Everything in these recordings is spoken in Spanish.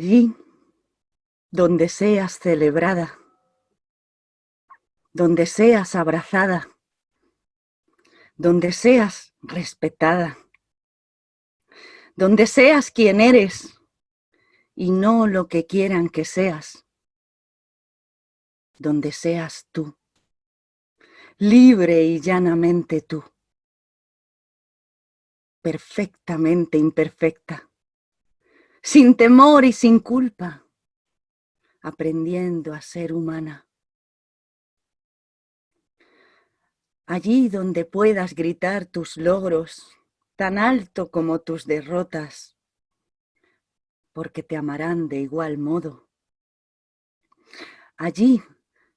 Allí donde seas celebrada, donde seas abrazada, donde seas respetada, donde seas quien eres y no lo que quieran que seas, donde seas tú, libre y llanamente tú, perfectamente imperfecta, sin temor y sin culpa, aprendiendo a ser humana. Allí donde puedas gritar tus logros tan alto como tus derrotas, porque te amarán de igual modo. Allí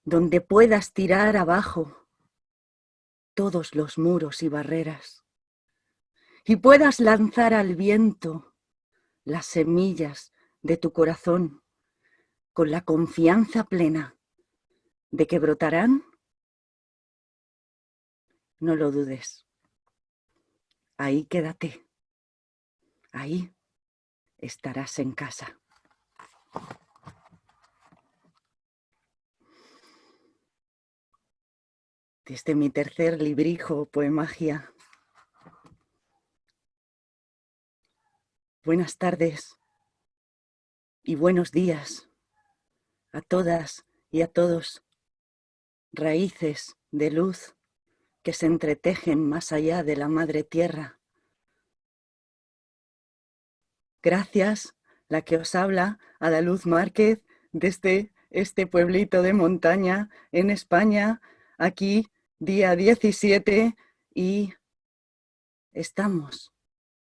donde puedas tirar abajo todos los muros y barreras y puedas lanzar al viento las semillas de tu corazón con la confianza plena de que brotarán, no lo dudes. Ahí quédate. Ahí estarás en casa. Desde mi tercer librijo, Poemagia. Buenas tardes. Y buenos días. A todas y a todos, raíces de luz que se entretejen más allá de la madre tierra. Gracias, la que os habla, a la Luz Márquez, desde este pueblito de montaña en España, aquí día 17 y estamos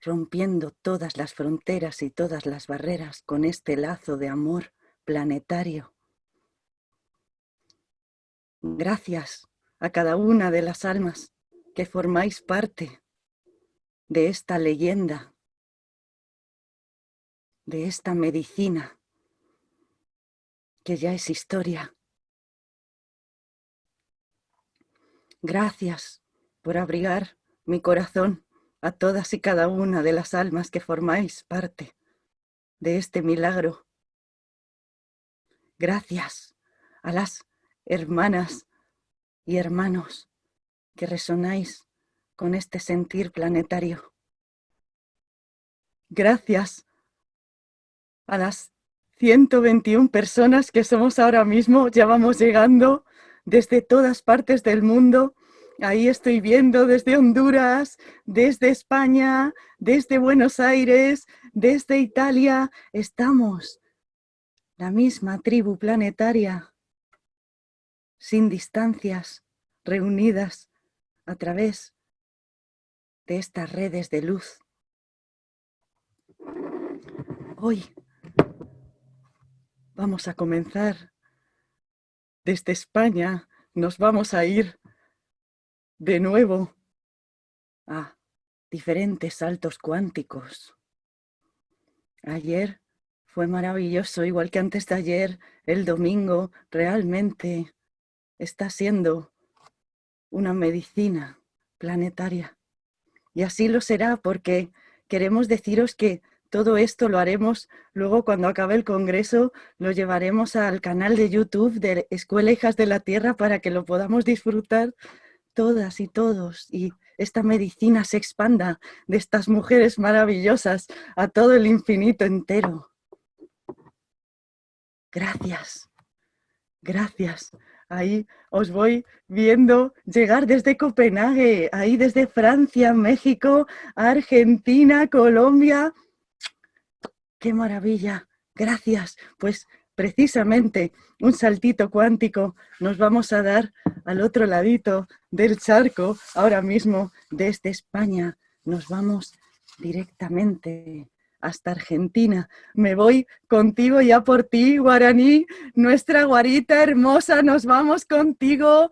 rompiendo todas las fronteras y todas las barreras con este lazo de amor planetario. Gracias a cada una de las almas que formáis parte de esta leyenda, de esta medicina que ya es historia. Gracias por abrigar mi corazón a todas y cada una de las almas que formáis parte de este milagro. Gracias a las hermanas y hermanos que resonáis con este sentir planetario. Gracias a las 121 personas que somos ahora mismo, ya vamos llegando desde todas partes del mundo. Ahí estoy viendo desde Honduras, desde España, desde Buenos Aires, desde Italia. Estamos la misma tribu planetaria sin distancias, reunidas a través de estas redes de luz. Hoy vamos a comenzar desde España, nos vamos a ir de nuevo a diferentes saltos cuánticos. Ayer fue maravilloso, igual que antes de ayer, el domingo, realmente está siendo una medicina planetaria. Y así lo será porque queremos deciros que todo esto lo haremos luego cuando acabe el congreso, lo llevaremos al canal de YouTube de Escuela Hijas de la Tierra para que lo podamos disfrutar todas y todos y esta medicina se expanda de estas mujeres maravillosas a todo el infinito entero. Gracias, gracias Ahí os voy viendo llegar desde Copenhague, ahí desde Francia, México, Argentina, Colombia. ¡Qué maravilla! Gracias. Pues precisamente un saltito cuántico nos vamos a dar al otro ladito del charco, ahora mismo desde España. Nos vamos directamente hasta Argentina. Me voy contigo ya por ti, Guaraní, nuestra guarita hermosa, nos vamos contigo,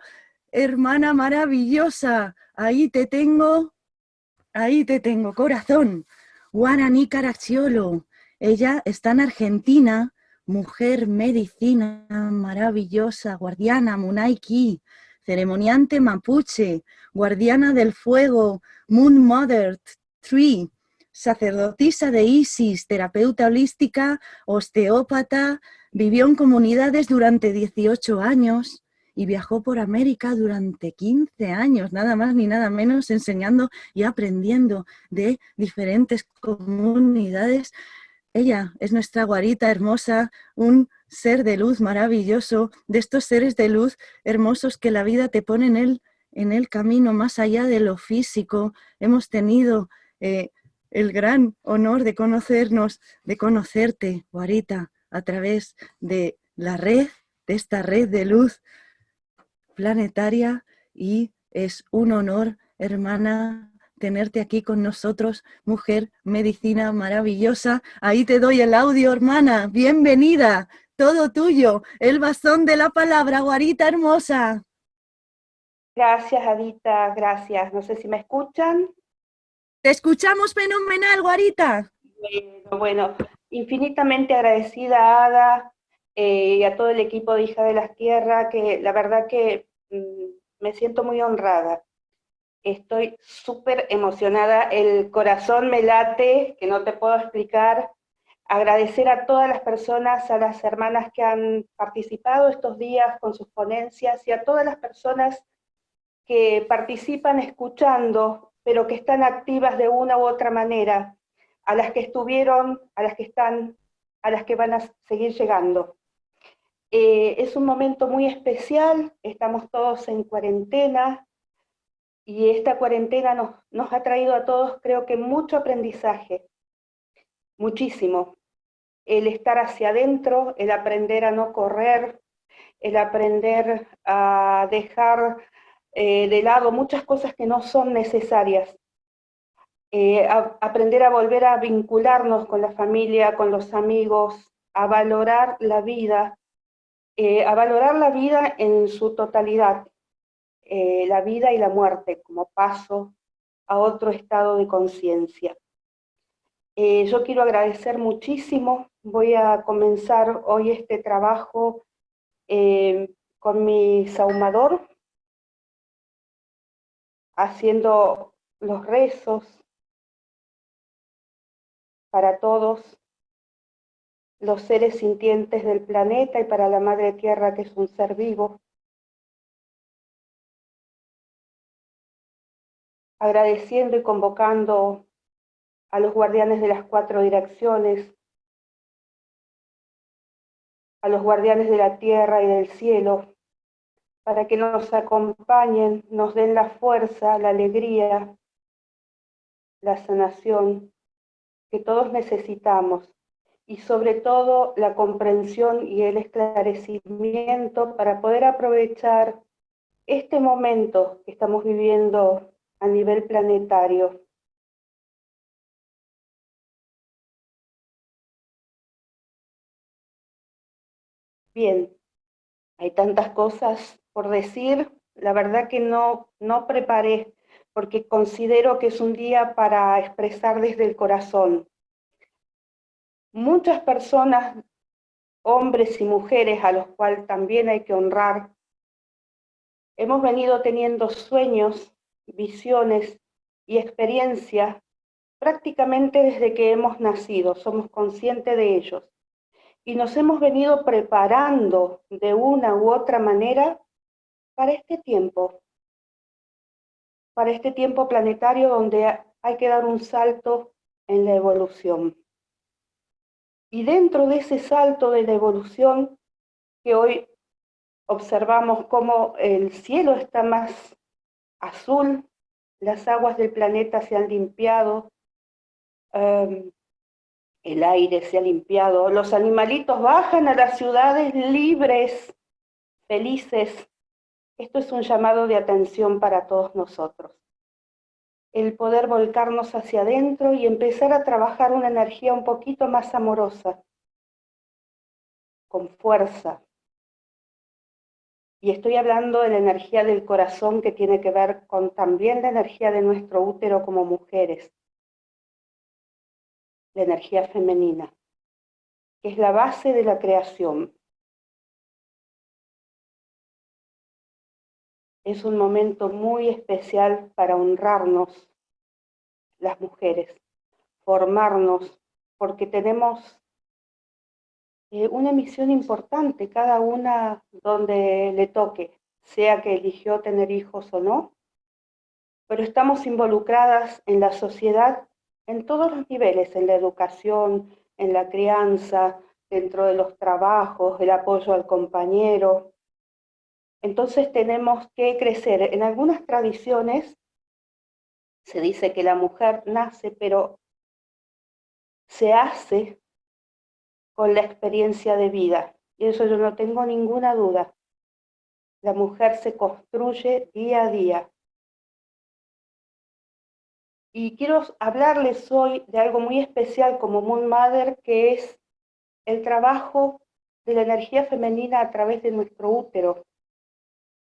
hermana maravillosa. Ahí te tengo, ahí te tengo, corazón. Guaraní Caracciolo, ella está en Argentina, mujer medicina maravillosa, guardiana, Munaiki, ceremoniante mapuche, guardiana del fuego, Moon Mother, Tree, sacerdotisa de Isis, terapeuta holística, osteópata, vivió en comunidades durante 18 años y viajó por América durante 15 años, nada más ni nada menos, enseñando y aprendiendo de diferentes comunidades. Ella es nuestra guarita hermosa, un ser de luz maravilloso, de estos seres de luz hermosos que la vida te pone en el, en el camino más allá de lo físico. Hemos tenido eh, el gran honor de conocernos, de conocerte, Guarita, a través de la red, de esta red de luz planetaria y es un honor, hermana, tenerte aquí con nosotros, mujer, medicina maravillosa. Ahí te doy el audio, hermana. Bienvenida, todo tuyo. El bastón de la palabra, Guarita hermosa. Gracias, Adita, gracias. No sé si me escuchan. Te escuchamos fenomenal, Guarita. Bueno, bueno infinitamente agradecida, Ada, eh, y a todo el equipo de Hija de las Tierras, que la verdad que mm, me siento muy honrada. Estoy súper emocionada, el corazón me late, que no te puedo explicar. Agradecer a todas las personas, a las hermanas que han participado estos días con sus ponencias y a todas las personas que participan escuchando pero que están activas de una u otra manera, a las que estuvieron, a las que están, a las que van a seguir llegando. Eh, es un momento muy especial, estamos todos en cuarentena, y esta cuarentena nos, ha traído a todos, creo que mucho aprendizaje, muchísimo. El estar hacia adentro, el aprender a no correr, el aprender a dejar eh, de lado muchas cosas que no son necesarias. Eh, aprender a volver a vincularnos con la familia, con los amigos, a valorar la vida, eh, a valorar la vida en su totalidad, la vida y la muerte como paso a otro estado de conciencia. yo quiero agradecer muchísimo, voy a comenzar hoy este trabajo con mi saumador, haciendo los rezos para todos los seres sintientes del planeta y para la Madre Tierra que es un ser vivo. Agradeciendo y convocando a los guardianes de las cuatro direcciones, a los guardianes de la tierra y del cielo, para que nos acompañen, nos den la fuerza, la alegría, la sanación que todos necesitamos y sobre todo la comprensión y el esclarecimiento para poder aprovechar este momento que estamos viviendo a nivel planetario. Bien, hay tantas cosas por decir, la verdad que no, no preparé, porque considero que es un día para expresar desde el corazón. Muchas personas, hombres y mujeres, a los cuales también hay que honrar, hemos venido teniendo sueños, visiones y experiencias prácticamente desde que hemos nacido, somos conscientes de ellos. Y nos hemos venido preparando de una u otra manera para este tiempo, para este tiempo planetario donde hay que dar un salto en la evolución. Y dentro de ese salto de la evolución, que hoy observamos cómo el cielo está más azul, las aguas del planeta se han limpiado, em, el aire se ha limpiado, los animalitos bajan a las ciudades libres, felices, esto es un llamado de atención para todos nosotros. El poder volcarnos hacia adentro y empezar a trabajar una energía un poquito más amorosa, con fuerza. Y estoy hablando de la energía del corazón que tiene que ver con también la energía de nuestro útero como mujeres. La energía femenina, que es la base de la creación. es un momento muy especial para honrarnos las mujeres, formarnos, porque tenemos eh, una misión importante, cada una donde le toque, sea que eligió tener hijos o no, pero estamos involucradas en la sociedad en todos los niveles, en la educación, en la crianza, dentro de los trabajos, el apoyo al compañero. Entonces tenemos que crecer. En algunas tradiciones se dice que la mujer nace, pero se hace con la experiencia de vida. Y eso yo no tengo ninguna duda. La mujer se construye día a día. Y quiero hablarles hoy de algo muy especial como Moon Mother, que es el trabajo de la energía femenina a través de nuestro útero,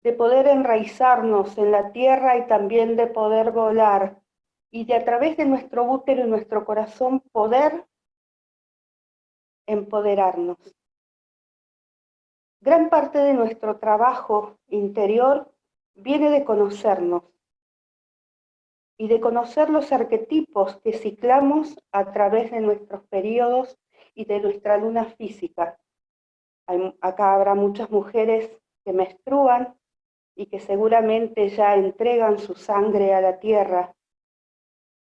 de poder enraizarnos en la tierra y también de poder volar, y de a través de nuestro útero y nuestro corazón poder empoderarnos. Gran parte de nuestro trabajo interior viene de conocernos y de conocer los arquetipos que ciclamos a través de nuestros periodos y de nuestra luna física. acá habrá muchas mujeres que menstruan y que seguramente ya entregan su sangre a la tierra.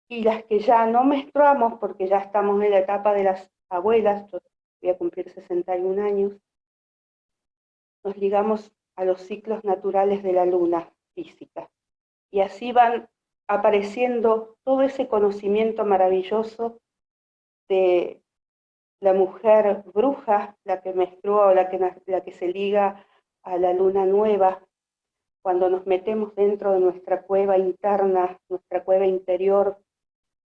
Y las que ya no menstruamos porque ya estamos en la etapa de las abuelas, voy a cumplir 61 años, nos ligamos a los ciclos naturales de la luna física. Y así van apareciendo todo ese conocimiento maravilloso de la mujer bruja, la que menstrua o la que, la que se liga a la luna nueva, cuando nos metemos dentro de nuestra cueva interna, nuestra cueva interior,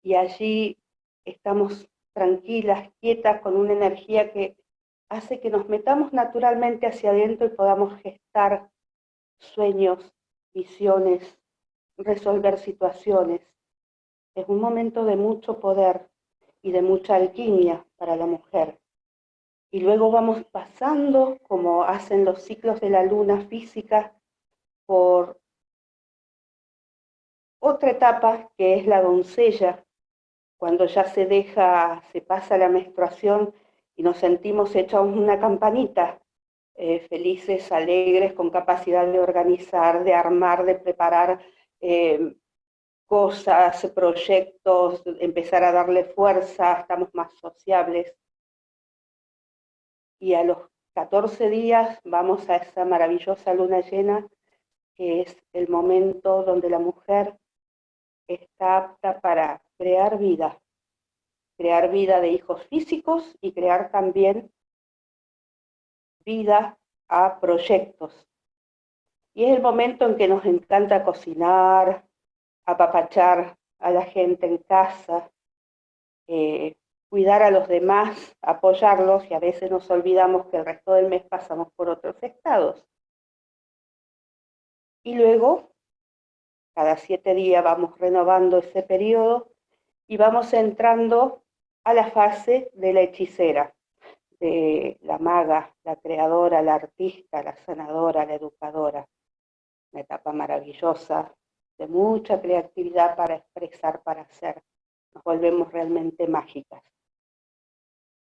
y allí estamos tranquilas, quietas, con una energía que hace que nos metamos naturalmente hacia adentro y podamos gestar sueños, visiones, resolver situaciones. Es un momento de mucho poder y de mucha alquimia para la mujer. Y luego vamos pasando, como hacen los ciclos de la luna física, por otra etapa que es la doncella, cuando ya se deja, se pasa la menstruación y nos sentimos hechos una campanita, eh, felices, alegres, con capacidad de organizar, de armar, de preparar eh, cosas, proyectos, empezar a darle fuerza, estamos más sociables. Y a los 14 días vamos a esa maravillosa luna llena, que es el momento donde la mujer está apta para crear vida, crear vida de hijos físicos y crear también vida a proyectos. Y es el momento en que nos encanta cocinar, apapachar a la gente en casa, eh, cuidar a los demás, apoyarlos y a veces nos olvidamos que el resto del mes pasamos por otros estados. Y luego, cada siete días vamos renovando ese periodo y vamos entrando a la fase de la hechicera, de la maga, la creadora, la artista, la sanadora, la educadora una etapa maravillosa, de mucha creatividad para expresar, para hacer. Nos volvemos realmente mágicas.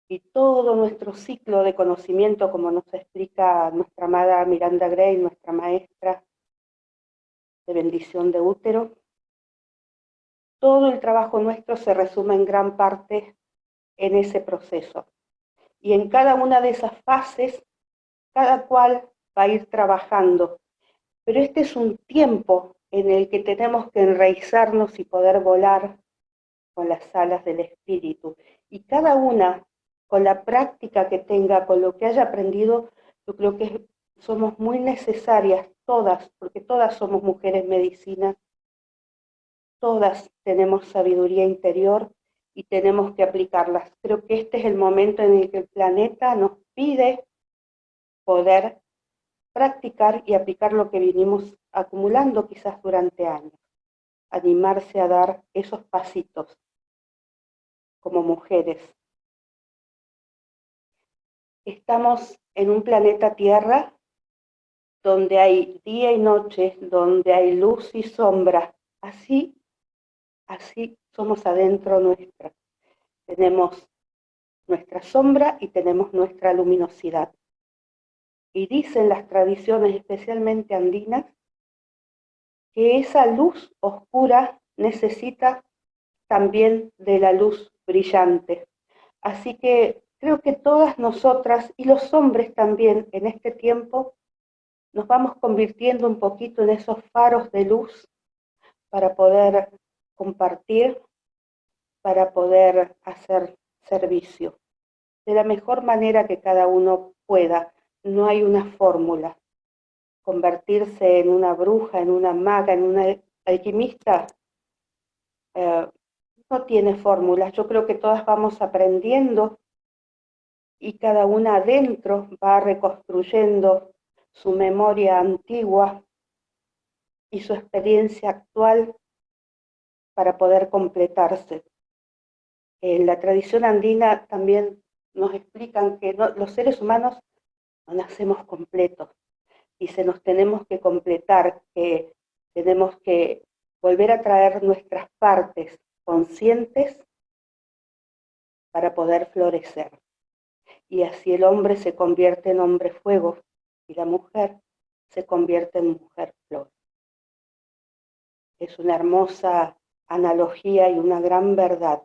Y todo nuestro ciclo de conocimiento, como nos explica nuestra amada Miranda Gray, nuestra maestra de bendición de útero, todo el trabajo nuestro se resume en gran parte en ese proceso. Y en cada una de esas fases, cada cual va a ir trabajando pero este es un tiempo en el que tenemos que enraizarnos y poder volar con las alas del espíritu. Y cada una, con la práctica que tenga, con lo que haya aprendido, yo creo que somos muy necesarias todas, porque todas somos mujeres medicinas, todas tenemos sabiduría interior y tenemos que aplicarlas. Creo que este es el momento en el que el planeta nos pide poder practicar y aplicar lo que vinimos acumulando quizás durante años. Animarse a dar esos pasitos como mujeres. Estamos en un planeta Tierra donde hay día y noche, donde hay luz y sombra. Así, así somos adentro nuestra. Tenemos nuestra sombra y tenemos nuestra luminosidad. Y dicen las tradiciones, especialmente andinas, que esa luz oscura necesita también de la luz brillante. Así que creo que todas nosotras y los hombres también en este tiempo nos vamos convirtiendo un poquito en esos faros de luz para poder compartir, para poder hacer servicio de la mejor manera que cada uno pueda. No hay una fórmula. Convertirse en una bruja, en una maga, en una alquimista, eh, no tiene fórmulas. Yo creo que todas vamos aprendiendo y cada una adentro va reconstruyendo su memoria antigua y su experiencia actual para poder completarse. En la tradición andina también nos explican que los seres humanos no nacemos completos y se nos tenemos que completar, que tenemos que volver a traer nuestras partes conscientes para poder florecer. Y así el hombre se convierte en hombre fuego y la mujer se convierte en mujer flor. Es una hermosa analogía y una gran verdad.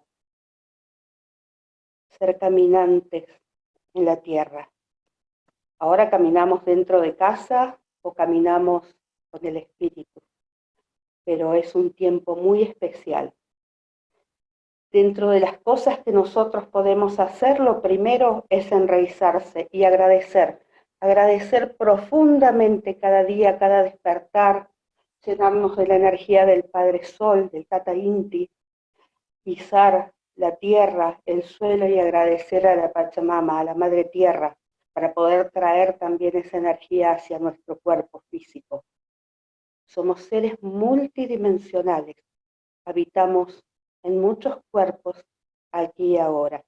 Ser caminantes en la tierra. Ahora caminamos dentro de casa o caminamos con el espíritu, pero es un tiempo muy especial Dentro de las cosas que nosotros podemos hacer, lo primero es enraizarse y agradecer. Agradecer profundamente cada día, cada despertar, llenarnos de la energía del Padre Sol, del Tata Inti, pisar la tierra, el suelo y agradecer a la Pachamama, a la Madre Tierra, para poder traer también esa energía hacia nuestro cuerpo físico. Somos seres multidimensionales, habitamos en muchos cuerpos aquí y ahora.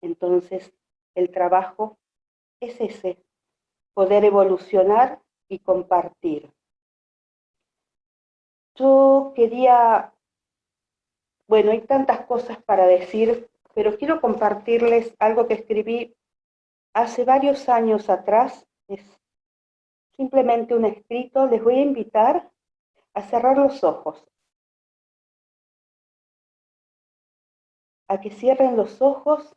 Entonces, el trabajo es ese, poder evolucionar y compartir. Yo quería, bueno, hay tantas cosas para decir, pero quiero compartirles algo que escribí hace varios años atrás. Es simplemente un escrito. Les voy a invitar a cerrar los ojos a que cierren los ojos,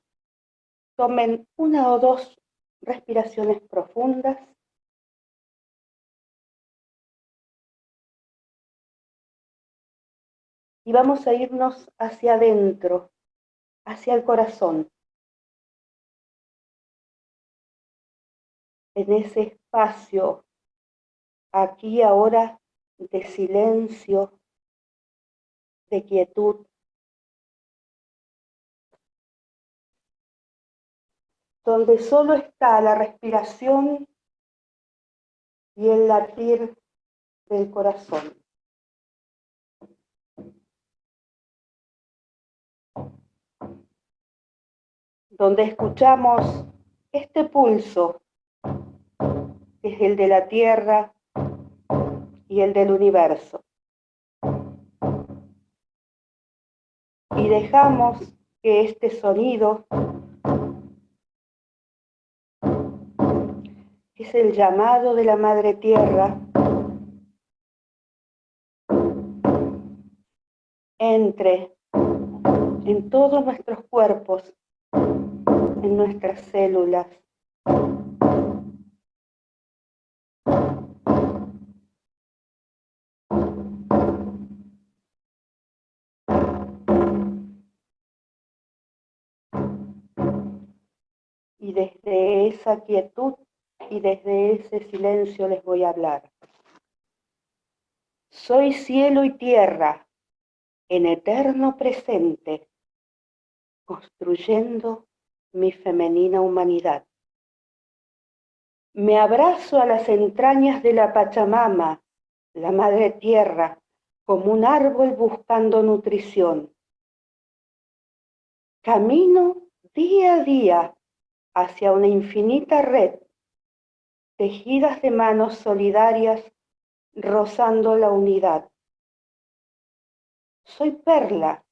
tomen una o dos respiraciones profundas. Y vamos a irnos hacia adentro, hacia el corazón. En ese espacio, aquí ahora, de silencio, de quietud, donde solo está la respiración y el latir del corazón. Donde escuchamos este pulso, que es el de la tierra y el del universo. Y dejamos que este sonido es el llamado de la Madre Tierra entre en todos nuestros cuerpos, en nuestras células. Y desde esa quietud y desde ese silencio les voy a hablar. Soy cielo y tierra en eterno presente, construyendo mi femenina humanidad. Me abrazo a las entrañas de la Pachamama, la Madre Tierra, como un árbol buscando nutrición. Camino día a día hacia una infinita red tejidas de manos solidarias rozando la unidad. Soy perla,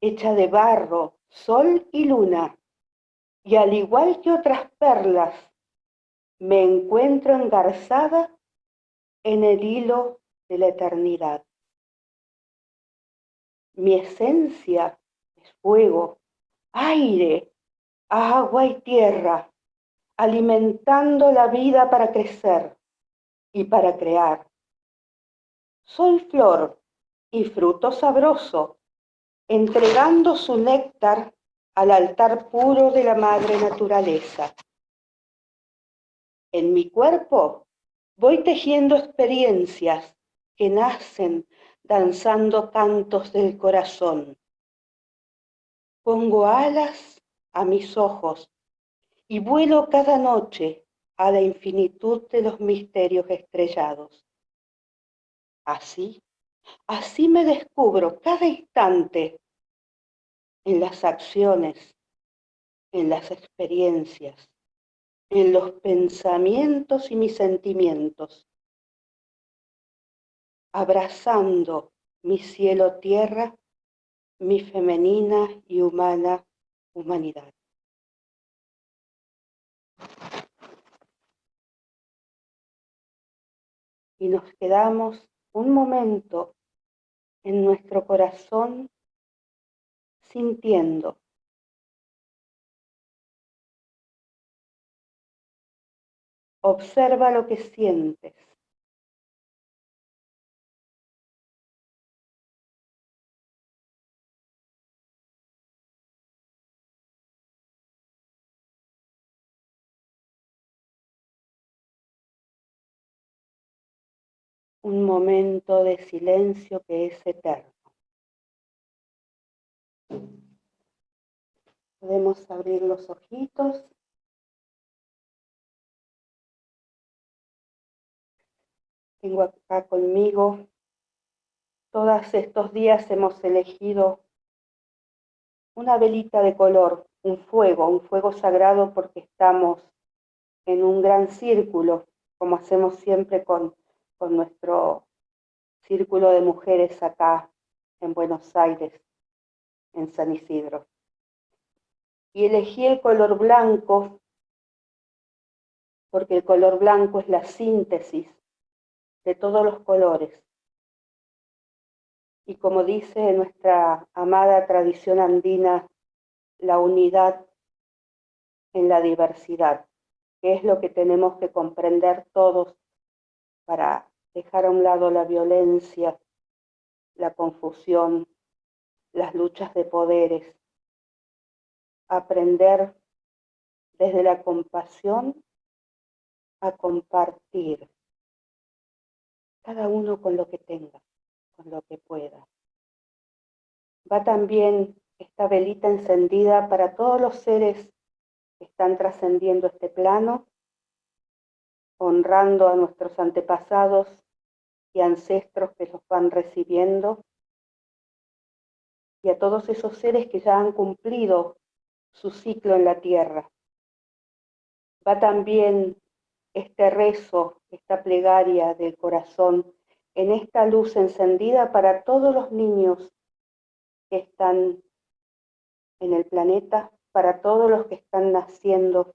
hecha de barro, sol y luna, y al igual que otras perlas, me encuentro engarzada en el hilo de la eternidad. Mi esencia es fuego, aire, agua y tierra, alimentando la vida para crecer y para crear. Soy flor y fruto sabroso, entregando su néctar al altar puro de la madre naturaleza. En mi cuerpo voy tejiendo experiencias que nacen danzando cantos del corazón. Pongo alas a mis ojos y vuelo cada noche a la infinitud de los misterios estrellados. Así, así me descubro cada instante en las acciones, en las experiencias, en los pensamientos y mis sentimientos, abrazando mi cielo tierra, mi femenina y humana humanidad. Y nos quedamos un momento en nuestro corazón sintiendo Observa lo que sientes. Un momento de silencio que es eterno. Podemos abrir los ojitos Tengo acá conmigo. Todos estos días hemos elegido una velita de color, un fuego, un fuego sagrado porque estamos en un gran círculo, como hacemos siempre con, con nuestro círculo de mujeres acá en Buenos Aires, en San Isidro. Y elegí el color blanco porque el color blanco es la síntesis de todos los colores. Y como dice nuestra amada tradición andina, la unidad en la diversidad, que es lo que tenemos que comprender todos para dejar a un lado la violencia, la confusión, las luchas de poderes, aprender desde la compasión a compartir cada uno con lo que tenga, con lo que pueda. Va también esta velita encendida para todos los seres que están trascendiendo este plano, honrando a nuestros antepasados y ancestros que los van recibiendo, y a todos esos seres que ya han cumplido su ciclo en la tierra. Va también este rezo, esta plegaria del corazón, en esta luz encendida para todos los niños que están en el planeta, para todos los que están naciendo.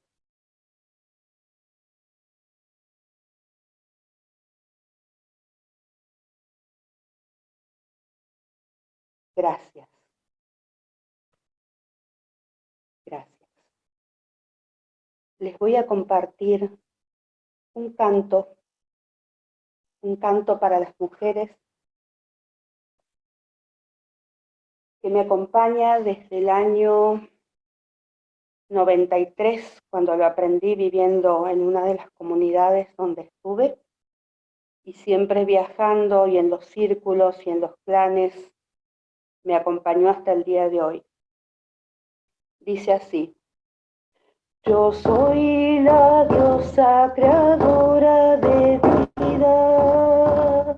Gracias. Les voy a compartir un canto, un canto para las mujeres que me acompaña desde el año 93, cuando lo aprendí viviendo en una de las comunidades donde estuve, y siempre viajando y en los círculos y en los planes, me acompañó hasta el día de hoy. Dice así, yo soy la diosa creadora de vida.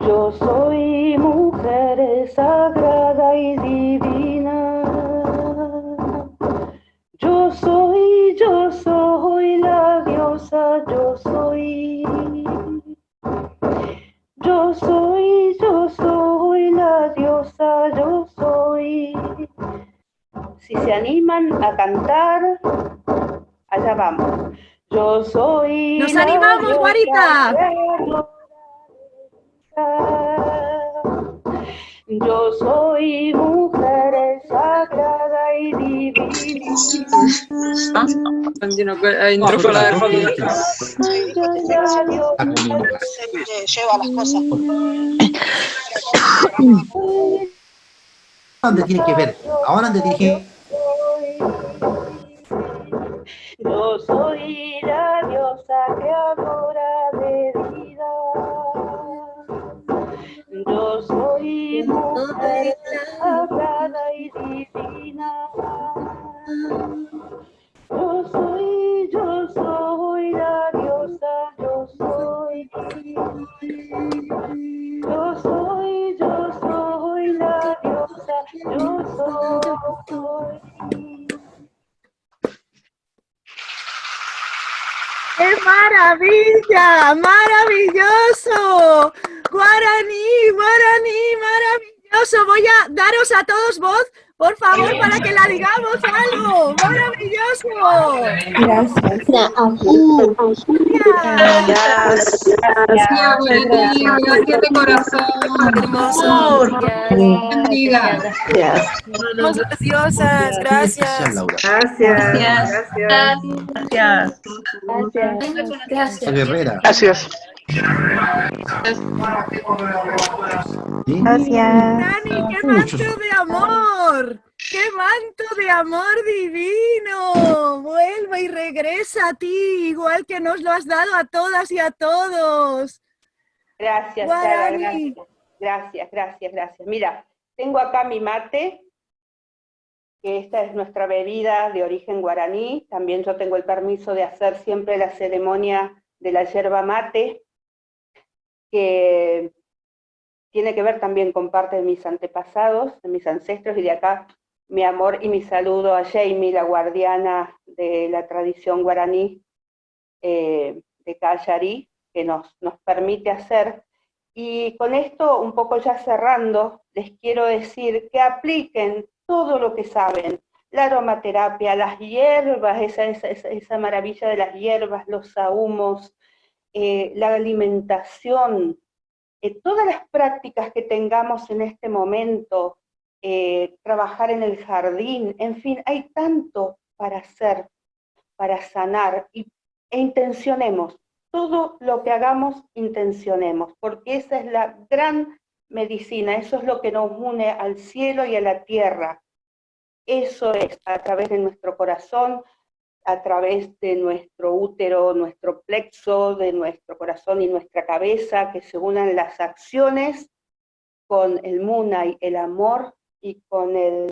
Yo soy animan a cantar, allá vamos. Yo soy... ¡Nos animamos, Guarita! Yo soy mujer sagrada y divina. Lleva las cosas. ¿Dónde tiene que ver? Ahora dónde tiene Yo soy la diosa creadora de vida. Yo soy mujer sagrada y divina. Yo soy, yo soy la diosa, yo soy. Yo soy, yo soy la diosa, yo soy. ¡Qué maravilla! ¡Maravilloso! Guaraní, guaraní, maravilloso. Voy a daros a todos voz, por favor, para que la digamos algo. ¡Maravilloso! Gracias. Gracias, gracias de corazón. Hermoso. Bendiga. Somos preciosas, gracias. Gracias, Laura. Gracias. Gracias. Gracias. Dani, qué manto de amor. ¡Qué manto de amor divino! Vuelve y regresa a ti, igual que nos lo has dado a todas y a todos. Gracias, Sara, gracias. Gracias, gracias, gracias. Mira, tengo acá mi mate, que esta es nuestra bebida de origen guaraní. También yo tengo el permiso de hacer siempre la ceremonia de la yerba mate, que tiene que ver también con parte de mis antepasados, de mis ancestros, y de acá mi amor y mi saludo a Jamie, la guardiana de la tradición guaraní eh, de Callarí, que nos, nos permite hacer. Y con esto, un poco ya cerrando, les quiero decir que apliquen todo lo que saben, la aromaterapia, las hierbas, esa, esa, esa, maravilla de las hierbas, los sahumos, eh, la alimentación, eh, todas las prácticas que tengamos en este momento, eh, trabajar en el jardín, en fin, hay tanto para hacer, para sanar, y, e intencionemos, todo lo que hagamos, intencionemos, porque esa es la gran medicina, eso es lo que nos une al cielo y a la tierra. Eso es a través de nuestro corazón, a través de nuestro útero, nuestro plexo, de nuestro corazón y nuestra cabeza, que se unan las acciones con el munay, el amor, y con el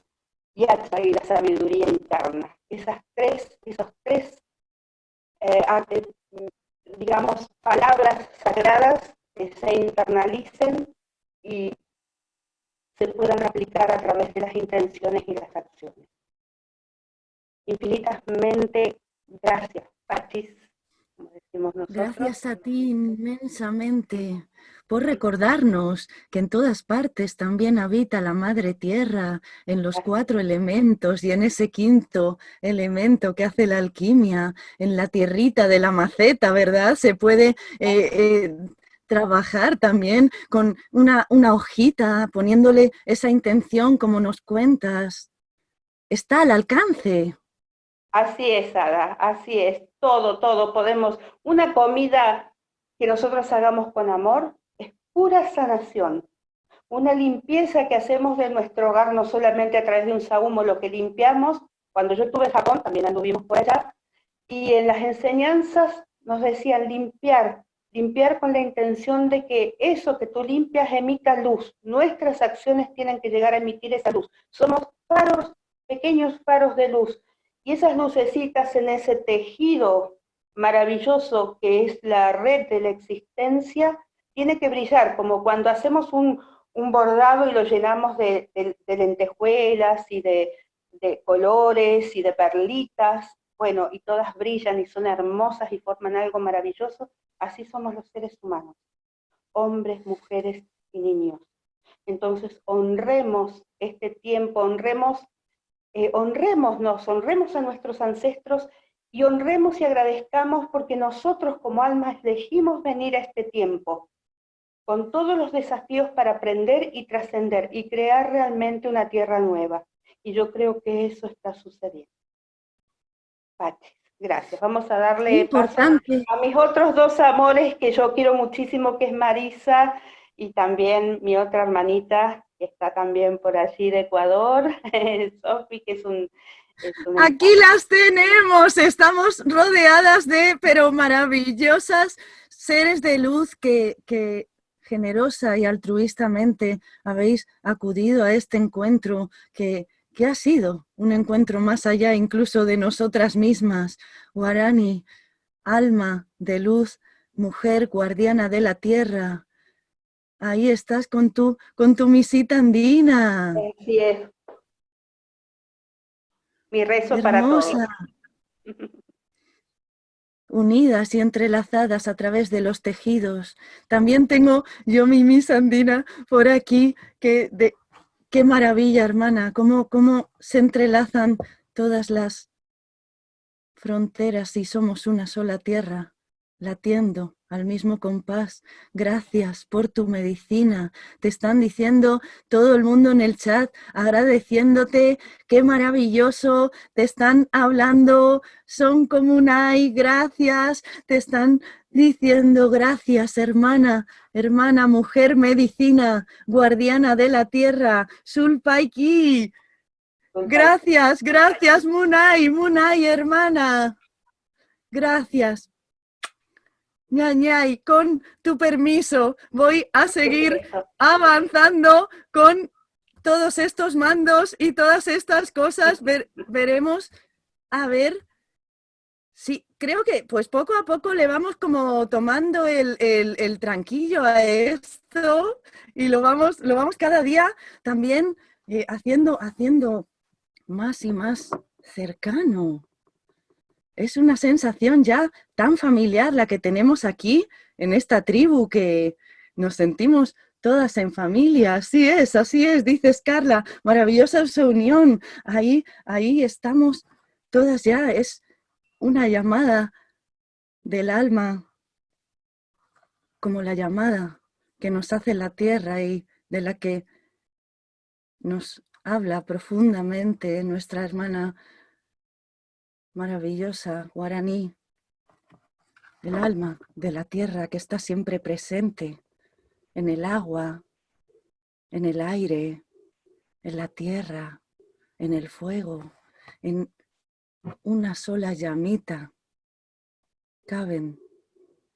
yatsa y la sabiduría interna. Esas tres, esos tres, eh, digamos, palabras sagradas que se internalicen y se puedan aplicar a través de las intenciones y las acciones. Infinitamente gracias, Pachis, como decimos nosotros. Gracias a ti inmensamente por recordarnos que en todas partes también habita la Madre Tierra, en los cuatro elementos y en ese quinto elemento que hace la alquimia, en la tierrita de la maceta, ¿verdad? Se puede eh, eh, trabajar también con una, una hojita, poniéndole esa intención como nos cuentas. Está al alcance. Así es, Ada, así es. Todo, todo podemos. Una comida que nosotros hagamos con amor es pura sanación. Una limpieza que hacemos de nuestro hogar, no solamente a través de un sahumo, lo que limpiamos. Cuando yo estuve en Japón, también anduvimos por allá, y en las enseñanzas nos decían limpiar, limpiar con la intención de que eso que tú limpias emita luz. Nuestras acciones tienen que llegar a emitir esa luz. Somos faros, pequeños faros de luz. Y esas lucecitas en ese tejido maravilloso que es la red de la existencia, tiene que brillar, como cuando hacemos un, un bordado y lo llenamos de, de, lentejuelas y de, de, colores y de perlitas, bueno, y todas brillan y son hermosas y forman algo maravilloso, así somos los seres humanos, hombres, mujeres y niños. Entonces honremos este tiempo, honremos eh, honrémonos, honremos a nuestros ancestros y honremos y agradezcamos porque nosotros como almas elegimos venir a este tiempo con todos los desafíos para aprender y trascender y crear realmente una tierra nueva. Y yo creo que eso está sucediendo. Pati, gracias. Vamos a darle Importante. a mis otros dos amores que yo quiero muchísimo, que es Marisa y también mi otra hermanita, que está también por allí de Ecuador, Sofi, que es un... Aquí las tenemos, estamos rodeadas de, pero maravillosas seres de luz que, que generosa y altruistamente habéis acudido a este encuentro que, que ha sido un encuentro más allá incluso de nosotras mismas. Guarani, alma de luz, mujer guardiana de la tierra. Ahí estás con tu, con tu misita andina. Así es. Mi rezo para todos. unidas y entrelazadas a través de los tejidos. También tengo yo mi misa andina por aquí, que de, qué maravilla, hermana, cómo, cómo se entrelazan todas las fronteras y somos una sola tierra, latiendo al mismo compás. Gracias por tu medicina. Te están diciendo todo el mundo en el chat, agradeciéndote. Qué maravilloso. Te están hablando, son como comunai, gracias. Te están diciendo gracias, hermana, hermana, mujer medicina, guardiana de la tierra, Sulpaiki. Gracias, gracias, Munai, Munai, hermana. Gracias ñañay, con tu permiso voy a seguir avanzando con todos estos mandos y todas estas cosas. veremos, a ver, sí, creo que pues poco a poco le vamos como tomando el, tranquillo a esto y lo vamos, lo vamos cada día también eh, haciendo, haciendo más y más cercano. Es una sensación ya tan familiar la que tenemos aquí en esta tribu que nos sentimos todas en familia. Así es, así es, dices Carla, maravillosa su unión. Ahí, ahí estamos todas ya, es una llamada del alma, como la llamada que nos hace la tierra y de la que nos habla profundamente nuestra hermana maravillosa guaraní, el alma de la tierra que está siempre presente en el agua, en el aire, en la tierra, en el fuego, en una sola llamita. Caben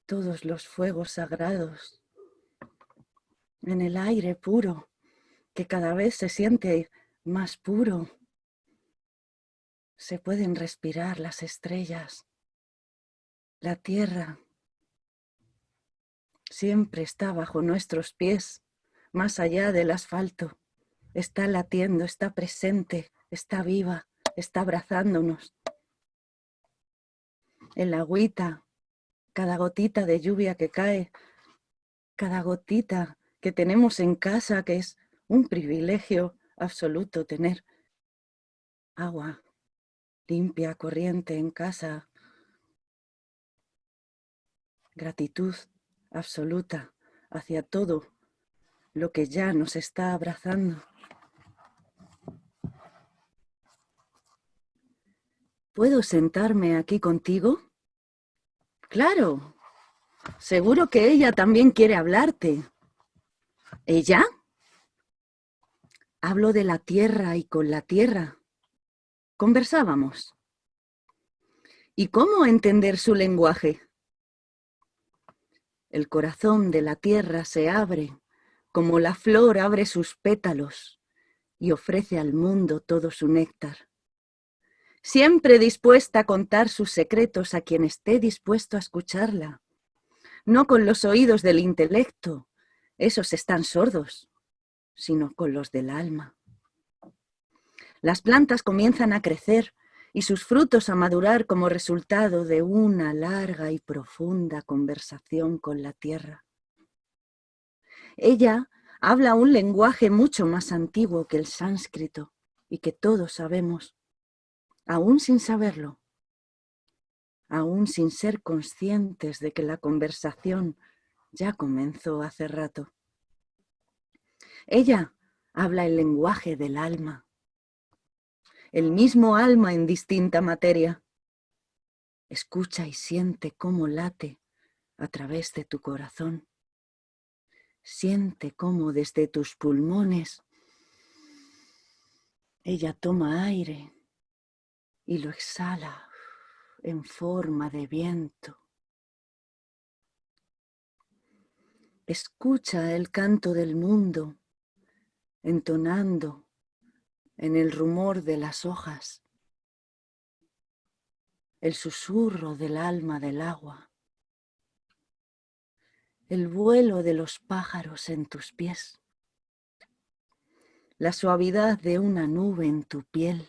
todos los fuegos sagrados en el aire puro, que cada vez se siente más puro, se pueden respirar las estrellas. La tierra siempre está bajo nuestros pies, más allá del asfalto. Está latiendo, está presente, está viva, está abrazándonos. El agüita, cada gotita de lluvia que cae, cada gotita que tenemos en casa, que es un privilegio absoluto tener agua limpia, corriente en casa. Gratitud absoluta hacia todo lo que ya nos está abrazando. ¿Puedo sentarme aquí contigo? Claro, seguro que ella también quiere hablarte. ¿Ella? Hablo de la tierra y con la tierra conversábamos. ¿Y cómo entender su lenguaje? El corazón de la tierra se abre como la flor abre sus pétalos y ofrece al mundo todo su néctar. Siempre dispuesta a contar sus secretos a quien esté dispuesto a escucharla. No con los oídos del intelecto, esos están sordos, sino con los del alma. Las plantas comienzan a crecer y sus frutos a madurar como resultado de una larga y profunda conversación con la tierra. Ella habla un lenguaje mucho más antiguo que el sánscrito, y que todos sabemos, aún sin saberlo, aún sin ser conscientes de que la conversación ya comenzó hace rato. Ella habla el lenguaje del alma, el mismo alma en distinta materia. Escucha y siente cómo late a través de tu corazón. Siente cómo desde tus pulmones ella toma aire y lo exhala en forma de viento. Escucha el canto del mundo entonando en el rumor de las hojas, el susurro del alma del agua, el vuelo de los pájaros en tus pies, la suavidad de una nube en tu piel,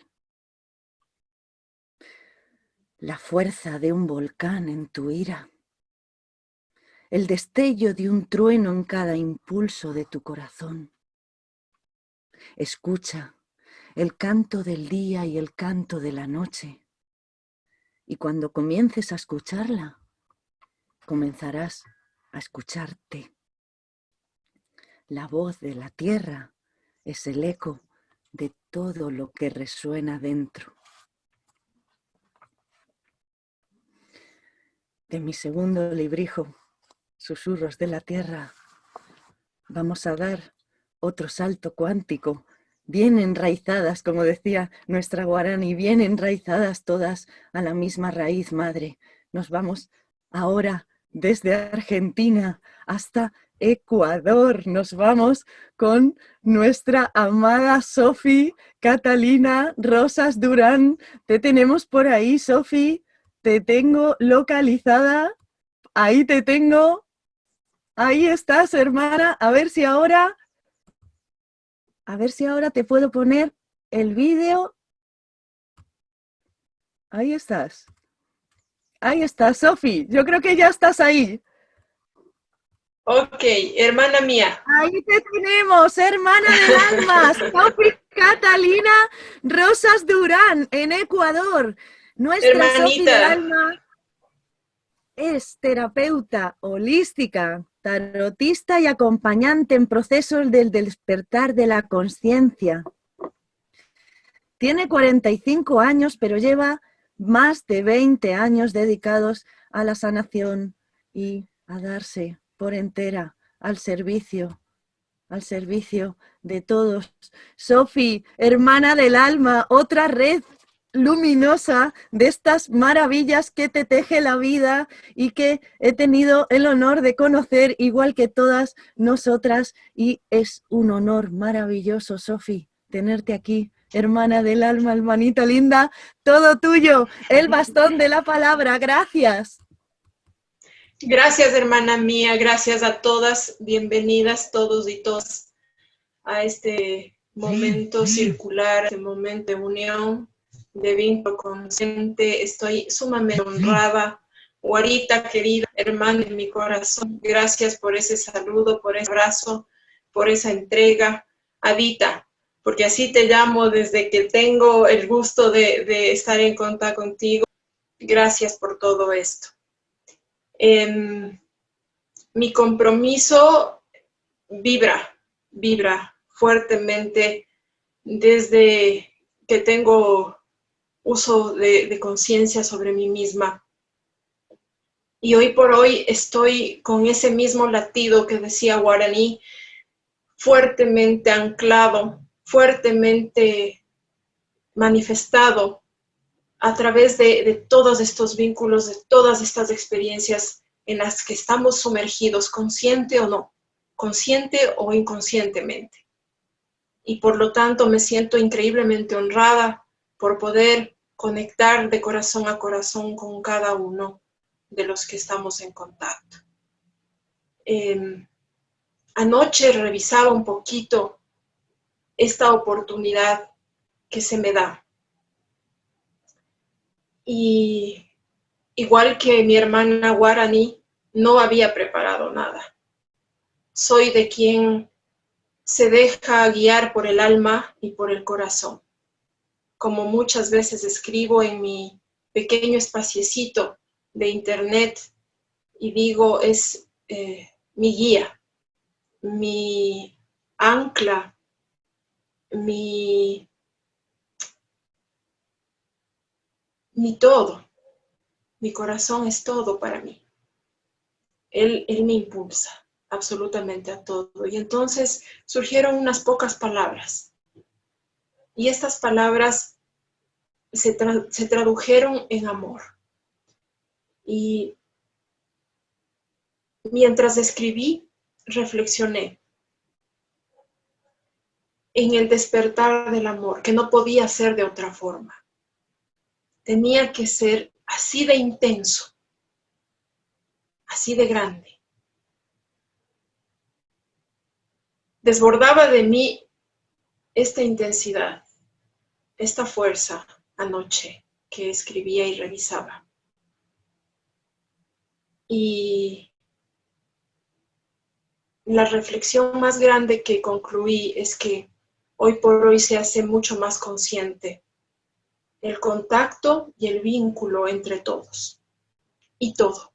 la fuerza de un volcán en tu ira, el destello de un trueno en cada impulso de tu corazón. Escucha el canto del día y el canto de la noche. Y cuando comiences a escucharla, comenzarás a escucharte. La voz de la tierra es el eco de todo lo que resuena dentro. De mi segundo librijo, Susurros de la Tierra, vamos a dar otro salto cuántico, bien enraizadas, como decía nuestra Guarani, bien enraizadas todas a la misma raíz madre. Nos vamos ahora desde Argentina hasta Ecuador. Nos vamos con nuestra amada Sofi Catalina Rosas Durán. Te tenemos por ahí, Sofi. Te tengo localizada. Ahí te tengo. Ahí estás, hermana. A ver si ahora a ver si ahora te puedo poner el vídeo. Ahí estás. Ahí estás, Sofi. Yo creo que ya estás ahí. Ok, hermana mía. Ahí te tenemos, hermana del alma, Sofi Catalina Rosas Durán, en Ecuador. Nuestra Sofi del alma es terapeuta holística, tarotista y acompañante en procesos del despertar de la conciencia. Tiene 45 años, pero lleva más de 20 años dedicados a la sanación y a darse por entera al servicio, al servicio de todos. Sofi, hermana del alma, otra red luminosa de estas maravillas que te teje la vida y que he tenido el honor de conocer igual que todas nosotras. Y es un honor maravilloso, Sofi, tenerte aquí, hermana del alma, hermanita linda, todo tuyo, el bastón de la palabra, gracias. Gracias, hermana mía, gracias a todas, bienvenidas todos y todas a este momento circular, este momento de unión, de vínculo consciente. Estoy sumamente honrada. Guarita, querida hermana en mi corazón, gracias por ese saludo, por ese abrazo, por esa entrega. Adita, porque así te llamo desde que tengo el gusto de, estar en contacto contigo. Gracias por todo esto. Em, mi compromiso vibra, vibra fuertemente desde que tengo uso de, conciencia sobre mí misma. Y hoy por hoy estoy con ese mismo latido que decía Guaraní, fuertemente anclado, fuertemente manifestado a través de, de, todos estos vínculos, de todas estas experiencias en las que estamos sumergidos, consciente o no, consciente o inconscientemente. Y por lo tanto me siento increíblemente honrada por poder conectar de corazón a corazón con cada uno de los que estamos en contacto. Em, anoche revisaba un poquito esta oportunidad que se me da. Y igual que mi hermana Guarani, no había preparado nada. Soy de quien se deja guiar por el alma y por el corazón como muchas veces escribo en mi pequeño espaciecito de internet y digo, es eh, mi guía, mi ancla, mi, mi todo. Mi corazón es todo para mí. Él, él me impulsa absolutamente a todo. Y entonces surgieron unas pocas palabras. Y estas palabras se, se tradujeron en amor. Y mientras escribí, reflexioné en el despertar del amor, que no podía ser de otra forma. Tenía que ser así de intenso, así de grande. Desbordaba de mí esta intensidad, esta fuerza anoche que escribía y revisaba. Y la reflexión más grande que concluí es que hoy por hoy se hace mucho más consciente el contacto y el vínculo entre todos y todo.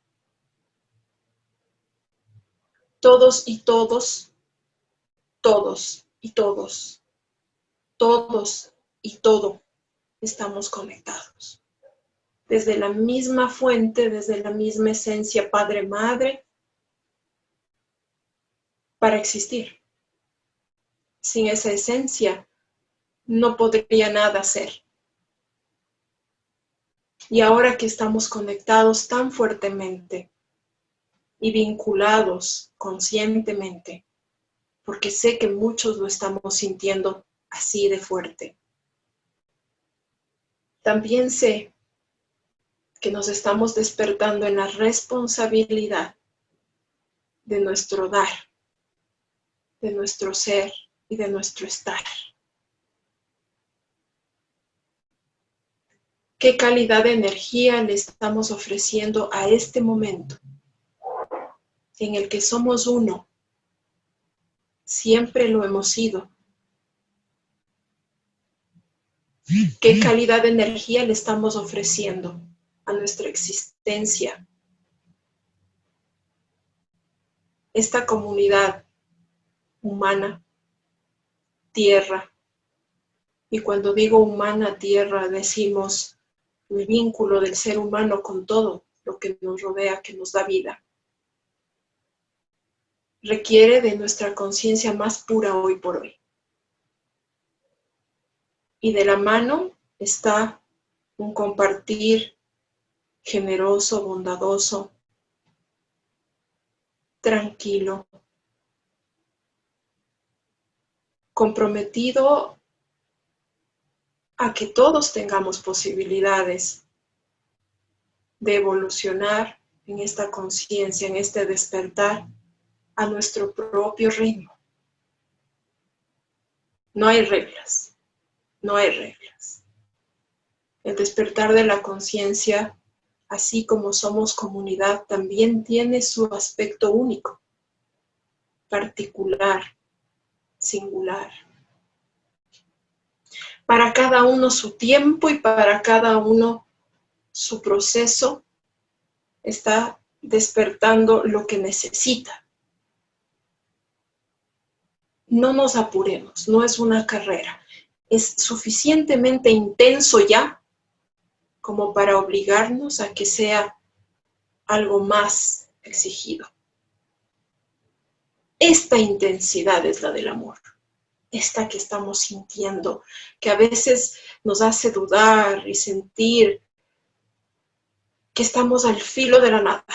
Todos y todos, todos y todos, todos y todo estamos conectados. Desde la misma fuente, desde la misma esencia Padre-Madre, para existir. Sin esa esencia, no podría nada ser. Y ahora que estamos conectados tan fuertemente y vinculados conscientemente, porque sé que muchos lo estamos sintiendo así de fuerte, también sé que nos estamos despertando en la responsabilidad de nuestro dar, de nuestro ser y de nuestro estar. ¿Qué calidad de energía le estamos ofreciendo a este momento en el que somos uno? Siempre lo hemos sido ¿Qué calidad de energía le estamos ofreciendo a nuestra existencia? Esta comunidad humana, tierra, y cuando digo humana, tierra, decimos el vínculo del ser humano con todo lo que nos rodea, que nos da vida. Requiere de nuestra conciencia más pura hoy por hoy y de la mano está un compartir generoso, bondadoso, tranquilo, comprometido a que todos tengamos posibilidades de evolucionar en esta conciencia, en este despertar a nuestro propio ritmo. No hay reglas no hay reglas. El despertar de la conciencia, así como somos comunidad, también tiene su aspecto único, particular, singular. Para cada uno su tiempo y para cada uno su proceso está despertando lo que necesita. No nos apuremos, no es una carrera es suficientemente intenso ya como para obligarnos a que sea algo más exigido. Esta intensidad es la del amor, esta que estamos sintiendo, que a veces nos hace dudar y sentir que estamos al filo de la nada.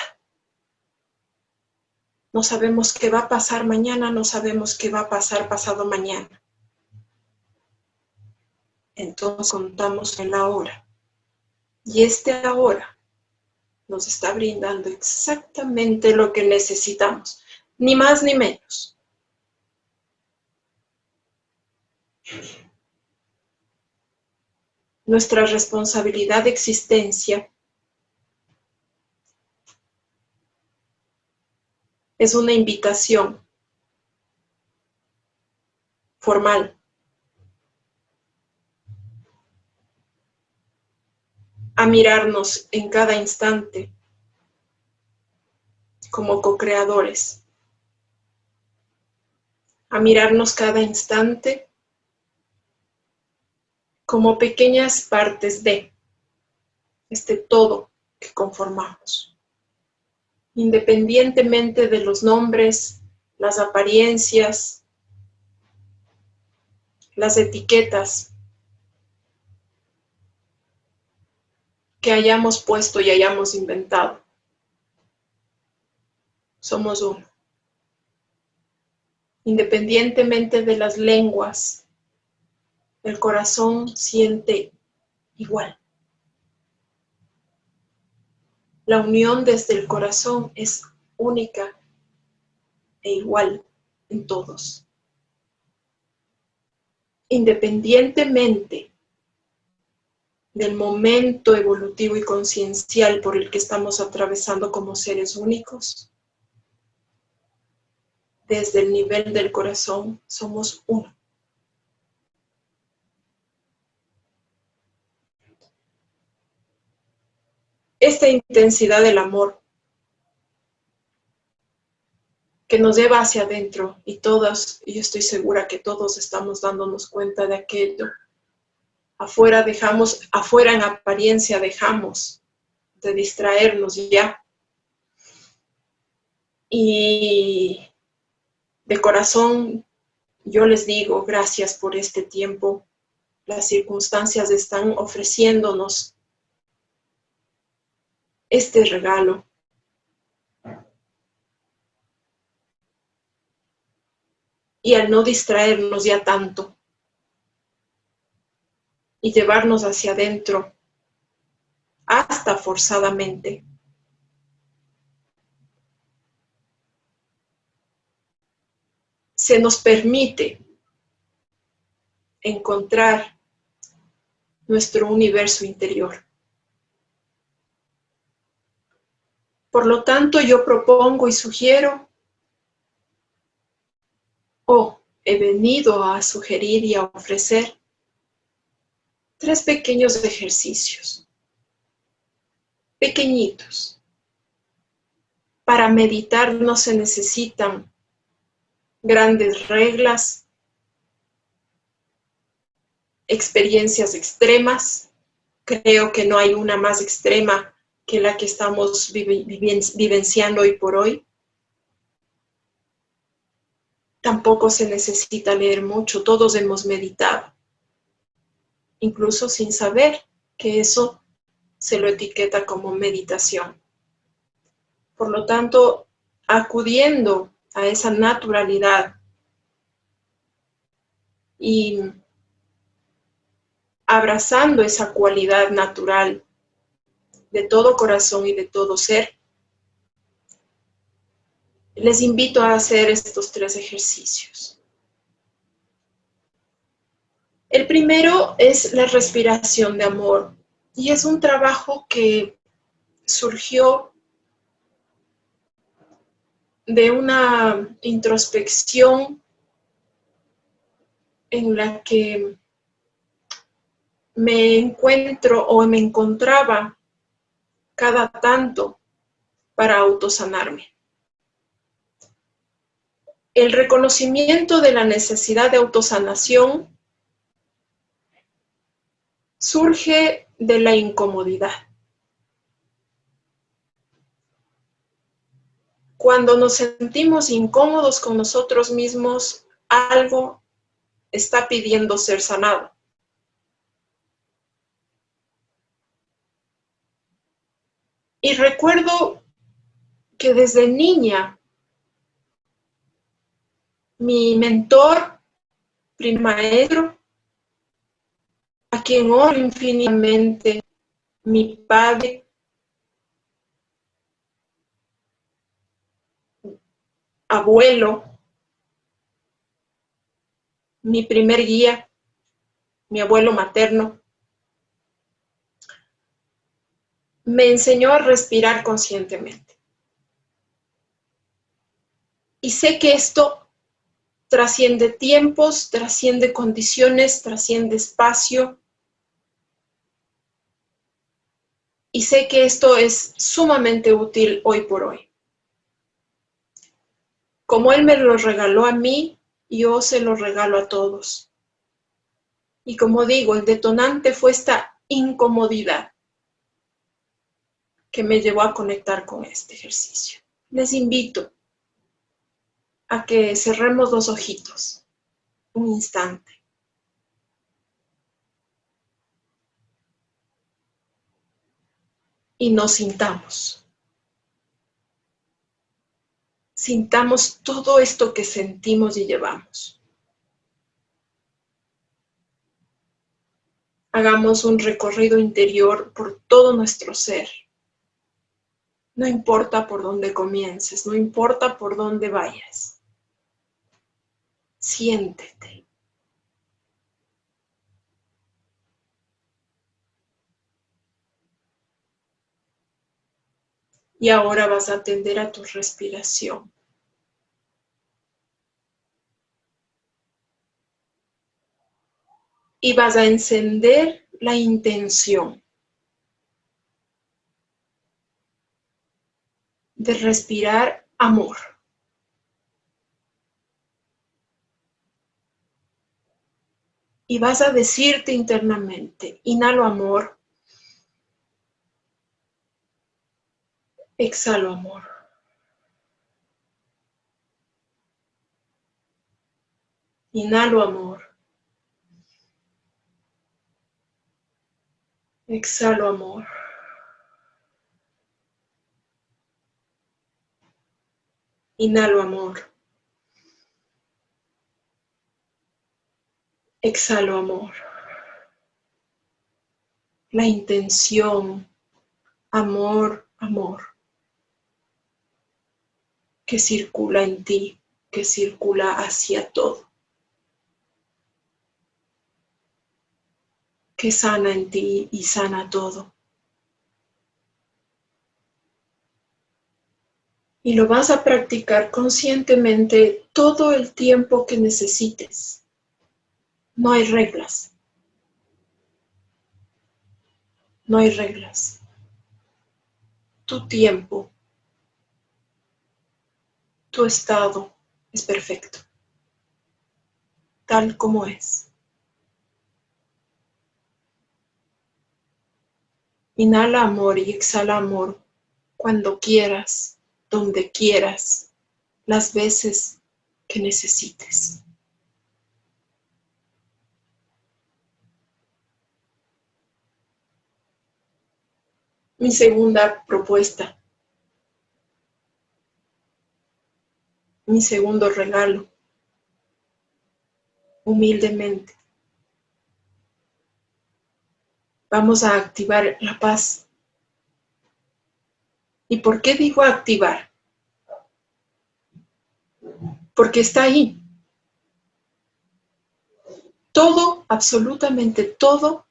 No sabemos qué va a pasar mañana, no sabemos qué va a pasar pasado mañana entonces contamos en la hora. Y este ahora nos está brindando exactamente lo que necesitamos, ni más ni menos. Nuestra responsabilidad de existencia es una invitación formal a mirarnos en cada instante como co-creadores, a mirarnos cada instante como pequeñas partes de este todo que conformamos, independientemente de los nombres, las apariencias, las etiquetas que hayamos puesto y hayamos inventado. Somos uno. Independientemente de las lenguas, el corazón siente igual. La unión desde el corazón es única e igual en todos. Independientemente del momento evolutivo y conciencial por el que estamos atravesando como seres únicos, desde el nivel del corazón somos uno. Esta intensidad del amor que nos lleva hacia adentro y todas, y estoy segura que todos estamos dándonos cuenta de aquello afuera dejamos, afuera en apariencia dejamos de distraernos ya. Y de corazón yo les digo gracias por este tiempo. Las circunstancias están ofreciéndonos este regalo. Y al no distraernos ya tanto, y llevarnos hacia adentro hasta forzadamente. Se nos permite encontrar nuestro universo interior. Por lo tanto, yo propongo y sugiero, o he venido a sugerir y a ofrecer, tres pequeños ejercicios, pequeñitos. Para meditar no se necesitan grandes reglas, experiencias extremas. Creo que no hay una más extrema que la que estamos vivenciando hoy por hoy. Tampoco se necesita leer mucho, todos hemos meditado incluso sin saber que eso se lo etiqueta como meditación. Por lo tanto, acudiendo a esa naturalidad y abrazando esa cualidad natural de todo corazón y de todo ser, les invito a hacer estos tres ejercicios. El primero es la respiración de amor y es un trabajo que surgió de una introspección en la que me encuentro o me encontraba cada tanto para autosanarme. El reconocimiento de la necesidad de autosanación surge de la incomodidad. Cuando nos sentimos incómodos con nosotros mismos, algo está pidiendo ser sanado. Y recuerdo que desde niña, mi mentor, primer maestro, a quien oro infinitamente, mi Padre, abuelo, mi primer guía, mi abuelo materno, me enseñó a respirar conscientemente. Y sé que esto trasciende tiempos, trasciende condiciones, trasciende espacio, Y sé que esto es sumamente útil hoy por hoy. Como Él me lo regaló a mí, yo se lo regalo a todos. Y como digo, el detonante fue esta incomodidad que me llevó a conectar con este ejercicio. Les invito a que cerremos los ojitos un instante. Y nos sintamos. Sintamos todo esto que sentimos y llevamos. Hagamos un recorrido interior por todo nuestro ser. No importa por dónde comiences, no importa por dónde vayas. Siéntete. Y ahora vas a atender a tu respiración. Y vas a encender la intención de respirar amor. Y vas a decirte internamente, inhalo amor, exhalo amor. Inhalo amor. Exhalo amor. Inhalo amor. Exhalo amor. La intención, amor, amor, que circula en ti, que circula hacia todo. Que sana en ti y sana todo. y lo vas a practicar conscientemente todo el tiempo que necesites. No hay reglas. No hay reglas. Tu tiempo, tu estado es perfecto, tal como es. Inhala amor y exhala amor cuando quieras donde quieras, las veces que necesites. Mi segunda propuesta. Mi segundo regalo. Humildemente. Vamos a activar la paz ¿Y por qué digo activar? Porque está ahí. Todo, absolutamente todo,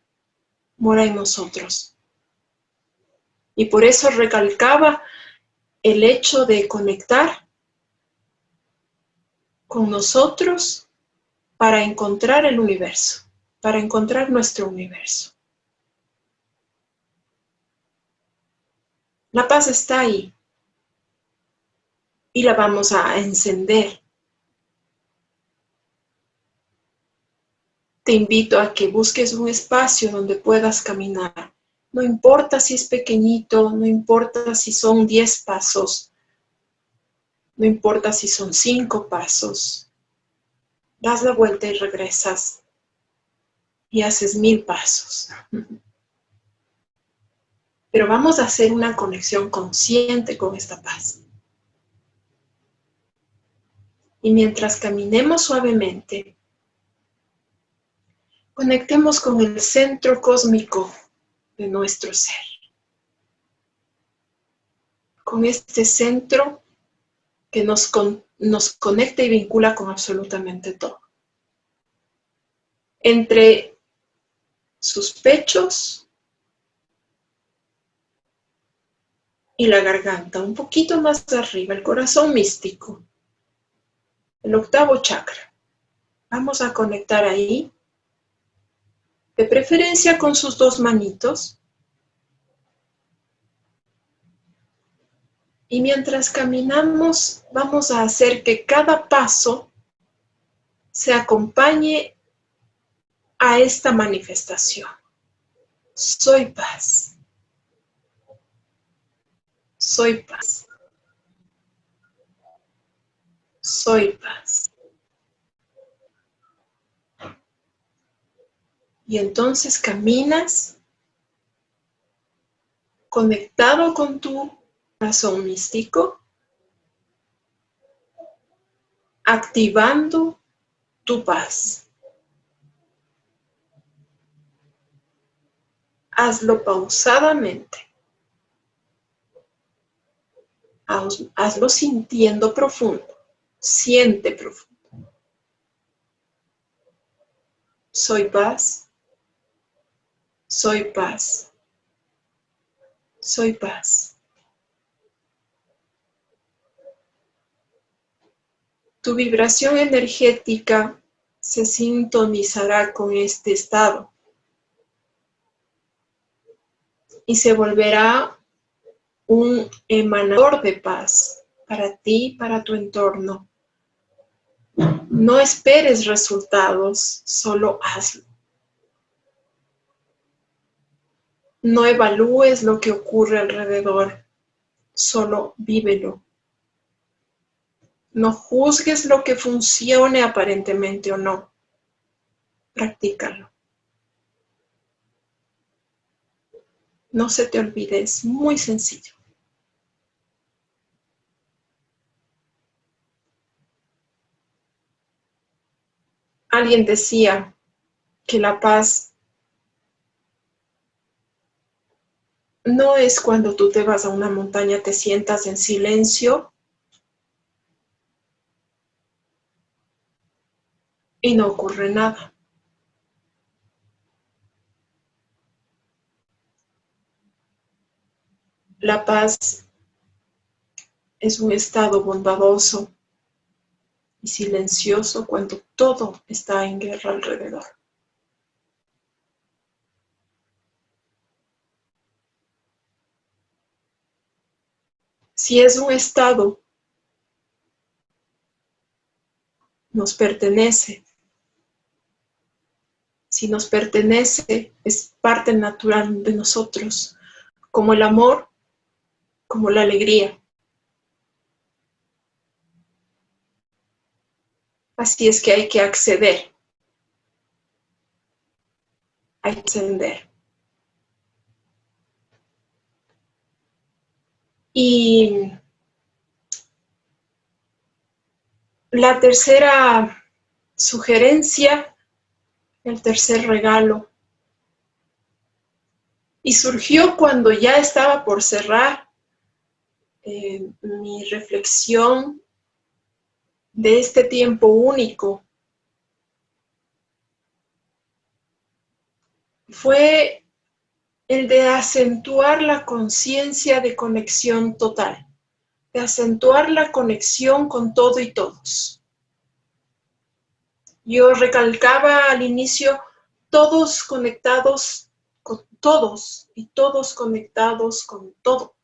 mora en nosotros. Y por eso recalcaba el hecho de conectar con nosotros para encontrar el universo, para encontrar nuestro universo. La paz está ahí. Y la vamos a encender. Te invito a que busques un espacio donde puedas caminar. No importa si es pequeñito, no importa si son 10 pasos, no importa si son 5 pasos. Das la vuelta y regresas y haces mil pasos. Pero vamos a hacer una conexión consciente con esta paz. Y mientras caminemos suavemente, conectemos con el centro cósmico de nuestro ser. Con este centro que nos, nos conecta y vincula con absolutamente todo. Entre sus pechos y la garganta, un poquito más arriba, el corazón místico, el octavo chakra. Vamos a conectar ahí, de preferencia con sus dos manitos, Y mientras caminamos, vamos a hacer que cada paso se acompañe a esta manifestación. Soy paz. Soy paz. Soy paz. Y entonces caminas conectado con tu corazón místico, activando tu paz. Hazlo pausadamente. Hazlo sintiendo profundo. Siente profundo. Soy paz. Soy paz. Soy paz. Tu vibración energética se sintonizará con este estado y se volverá un emanador de paz para ti, para tu entorno. No esperes resultados, solo hazlo. No evalúes lo que ocurre alrededor, solo vívelo. No juzgues lo que funcione aparentemente o no. Practícalo. No se te olvide, es muy sencillo. Alguien decía que la paz no es cuando tú te vas a una montaña, te sientas en silencio y no ocurre nada. La paz es un estado bondadoso y silencioso cuando todo está en guerra alrededor. Si es un estado, nos pertenece. Si nos pertenece, es parte natural de nosotros, como el amor, como la alegría. Así es que hay que acceder. Hay que ascender. Y la tercera sugerencia, el tercer regalo, y surgió cuando ya estaba por cerrar eh, mi reflexión de este tiempo único fue el de acentuar la conciencia de conexión total, de acentuar la conexión con todo y todos. Yo recalcaba al inicio, todos conectados con todos y todos conectados con todo.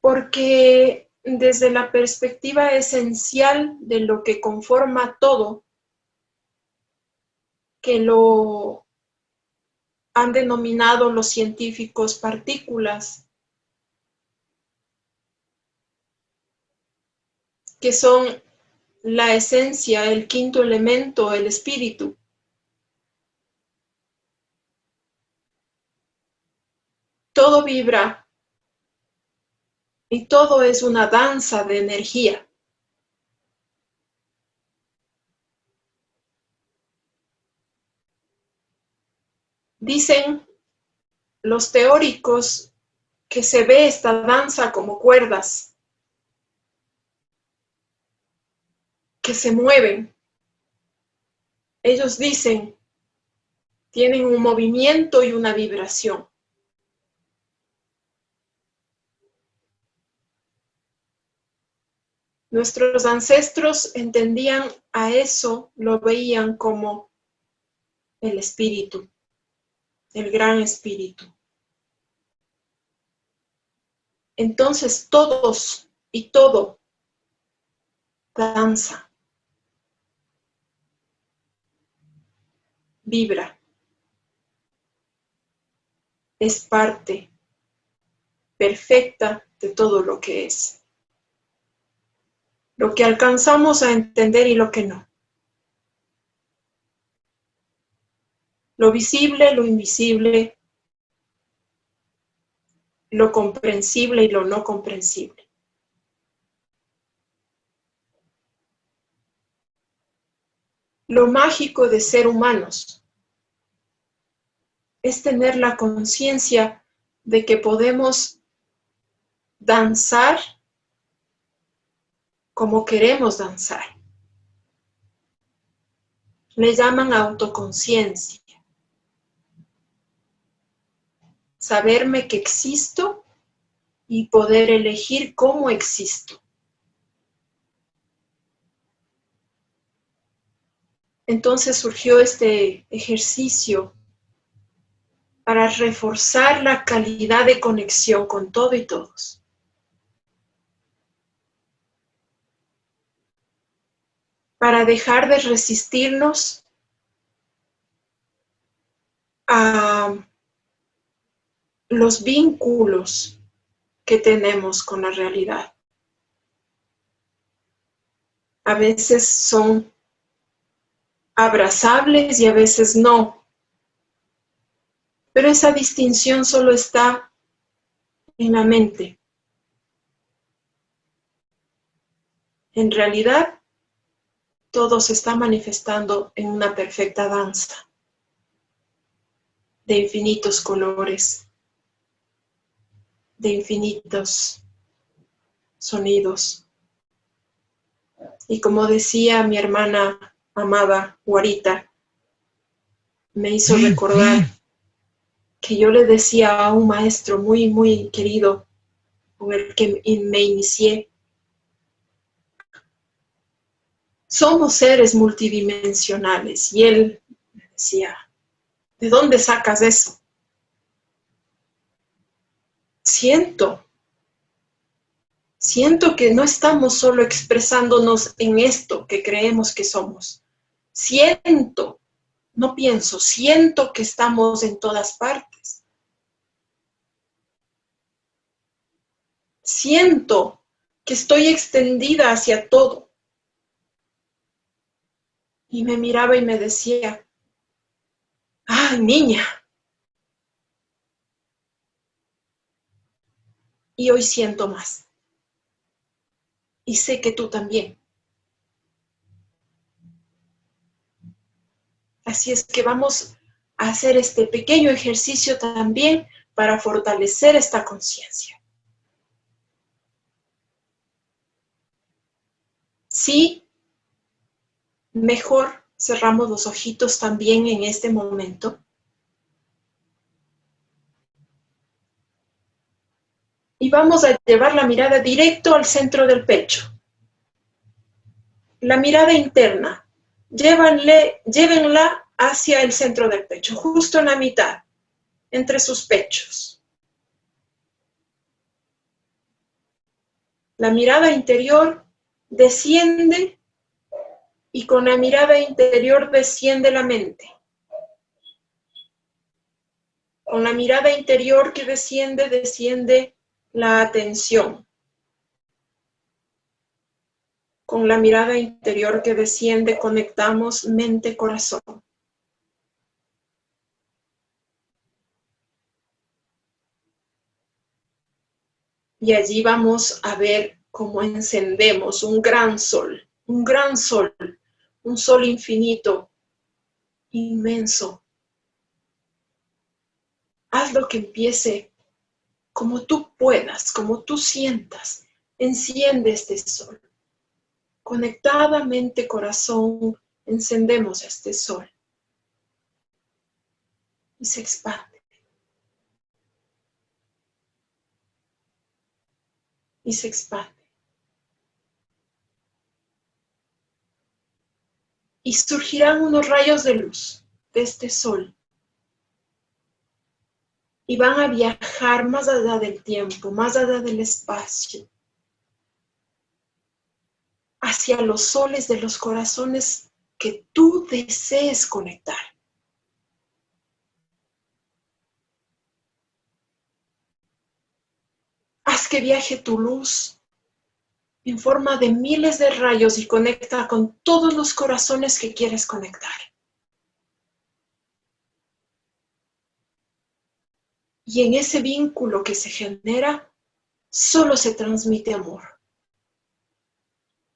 Porque desde la perspectiva esencial de lo que conforma todo, que lo han denominado los científicos partículas, que son la esencia, el quinto elemento, el espíritu. Todo vibra y todo es una danza de energía. Dicen los teóricos que se ve esta danza como cuerdas que se mueven. Ellos dicen, tienen un movimiento y una vibración. Nuestros ancestros entendían a eso, lo veían como el espíritu, el gran espíritu. entonces todos y todo danza, vibra, es parte perfecta de todo lo que es. Lo que alcanzamos a entender y lo que no. Lo visible, lo invisible, lo comprensible y lo no comprensible. Lo mágico de ser humanos es tener la conciencia de que podemos danzar como queremos danzar. Le llaman autoconciencia. Saberme que existo y poder elegir cómo existo. Entonces surgió este ejercicio para reforzar la calidad de conexión con todo y todos. Para dejar de resistirnos a los vínculos que tenemos con la realidad. A veces son abrazables y a veces no. Pero esa distinción solo está en la mente. En realidad, todo se está manifestando en una perfecta danza de infinitos colores, de infinitos sonidos. Y como decía mi hermana amada Guarita, me hizo recordar que yo le decía a un maestro muy, muy querido con el que me inicié, somos seres multidimensionales. Y él me decía, ¿de dónde sacas eso? Siento, siento que no estamos solo expresándonos en esto que creemos que somos, Siento, no pienso, siento que estamos en todas partes. Siento que estoy extendida hacia todo. Y me miraba y me decía, ¡ay, niña! Y hoy siento más. Y sé que tú también. Así es que vamos a hacer este pequeño ejercicio también para fortalecer esta conciencia. Sí, mejor cerramos los ojitos también en este momento. Y vamos a llevar la mirada directo al centro del pecho. La mirada interna, llévenla hacia el centro del pecho, justo en la mitad, entre sus pechos. La mirada interior desciende y con la mirada interior desciende la mente. Con la mirada interior que desciende, desciende la atención con la mirada interior que desciende, conectamos mente-corazón. Y allí vamos a ver cómo encendemos un gran sol, un gran sol, un sol infinito, inmenso. Haz lo que empiece como tú puedas, como tú sientas. Enciende este sol. Conectadamente corazón, encendemos este sol. Y se expande. Y se expande. Y surgirán unos rayos de luz de este sol. y van a viajar más allá del tiempo, más allá del espacio, hacia los soles de los corazones que tú desees conectar. Haz que viaje tu luz en forma de miles de rayos y conecta con todos los corazones que quieres conectar. Y en ese vínculo que se genera, solo se transmite amor.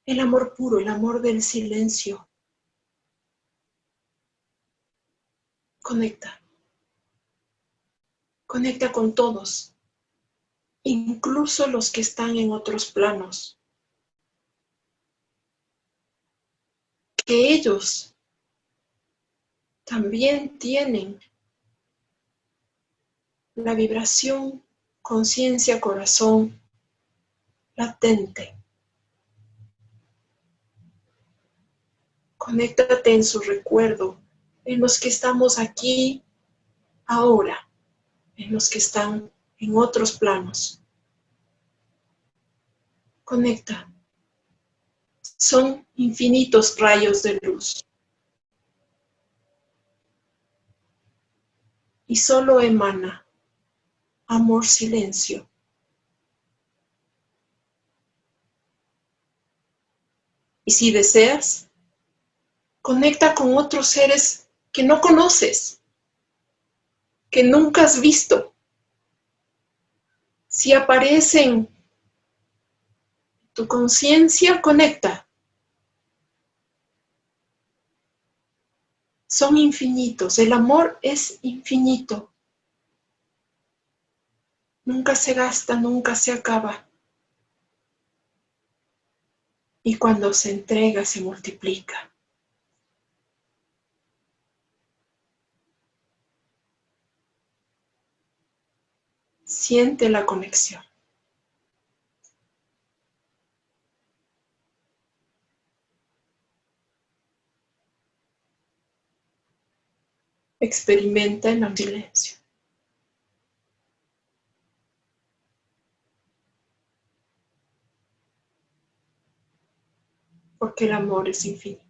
El amor puro, el amor del silencio. Conecta. Conecta con todos, incluso los que están en otros planos. Que ellos también tienen la vibración conciencia corazón latente. Conéctate en su recuerdo, en los que estamos aquí ahora, en los que están en otros planos. Conecta. Son infinitos rayos de luz. Y solo emana amor silencio. Y si deseas, conecta con otros seres que no conoces, que nunca has visto. Si aparecen tu conciencia, conecta. Son infinitos, el amor es infinito. Nunca se gasta, nunca se acaba. Y cuando se entrega, se multiplica. Siente la conexión. Experimenta en el silencio. porque el amor es infinito.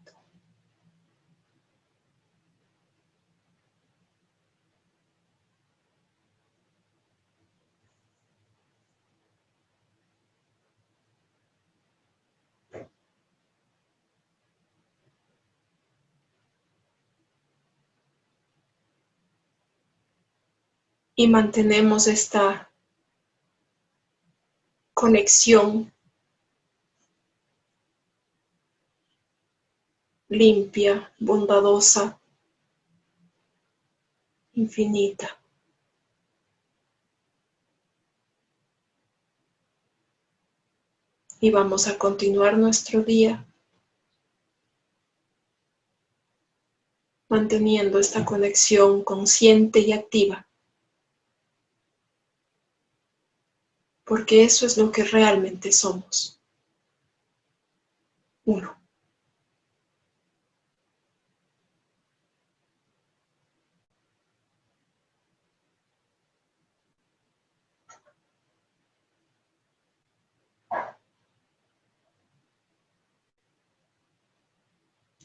Y mantenemos esta conexión limpia, bondadosa, infinita. Y vamos a continuar nuestro día manteniendo esta conexión consciente y activa. Porque eso es lo que realmente somos. Uno.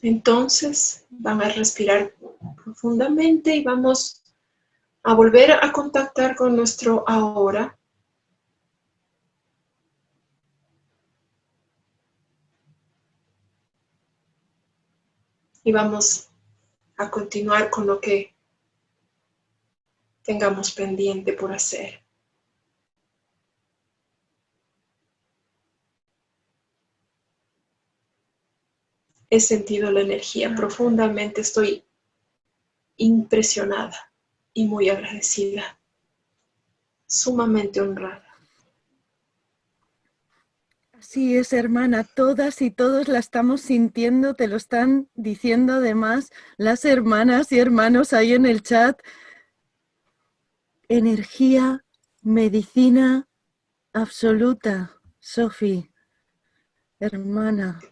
Entonces van a respirar profundamente y vamos a volver a contactar con nuestro ahora. Y vamos a continuar con lo que tengamos pendiente por hacer. he sentido la energía profundamente, estoy impresionada y muy agradecida, sumamente honrada. Así es, hermana, todas y todos la estamos sintiendo, te lo están diciendo además las hermanas y hermanos ahí en el chat. Energía, medicina absoluta, Sofi, hermana.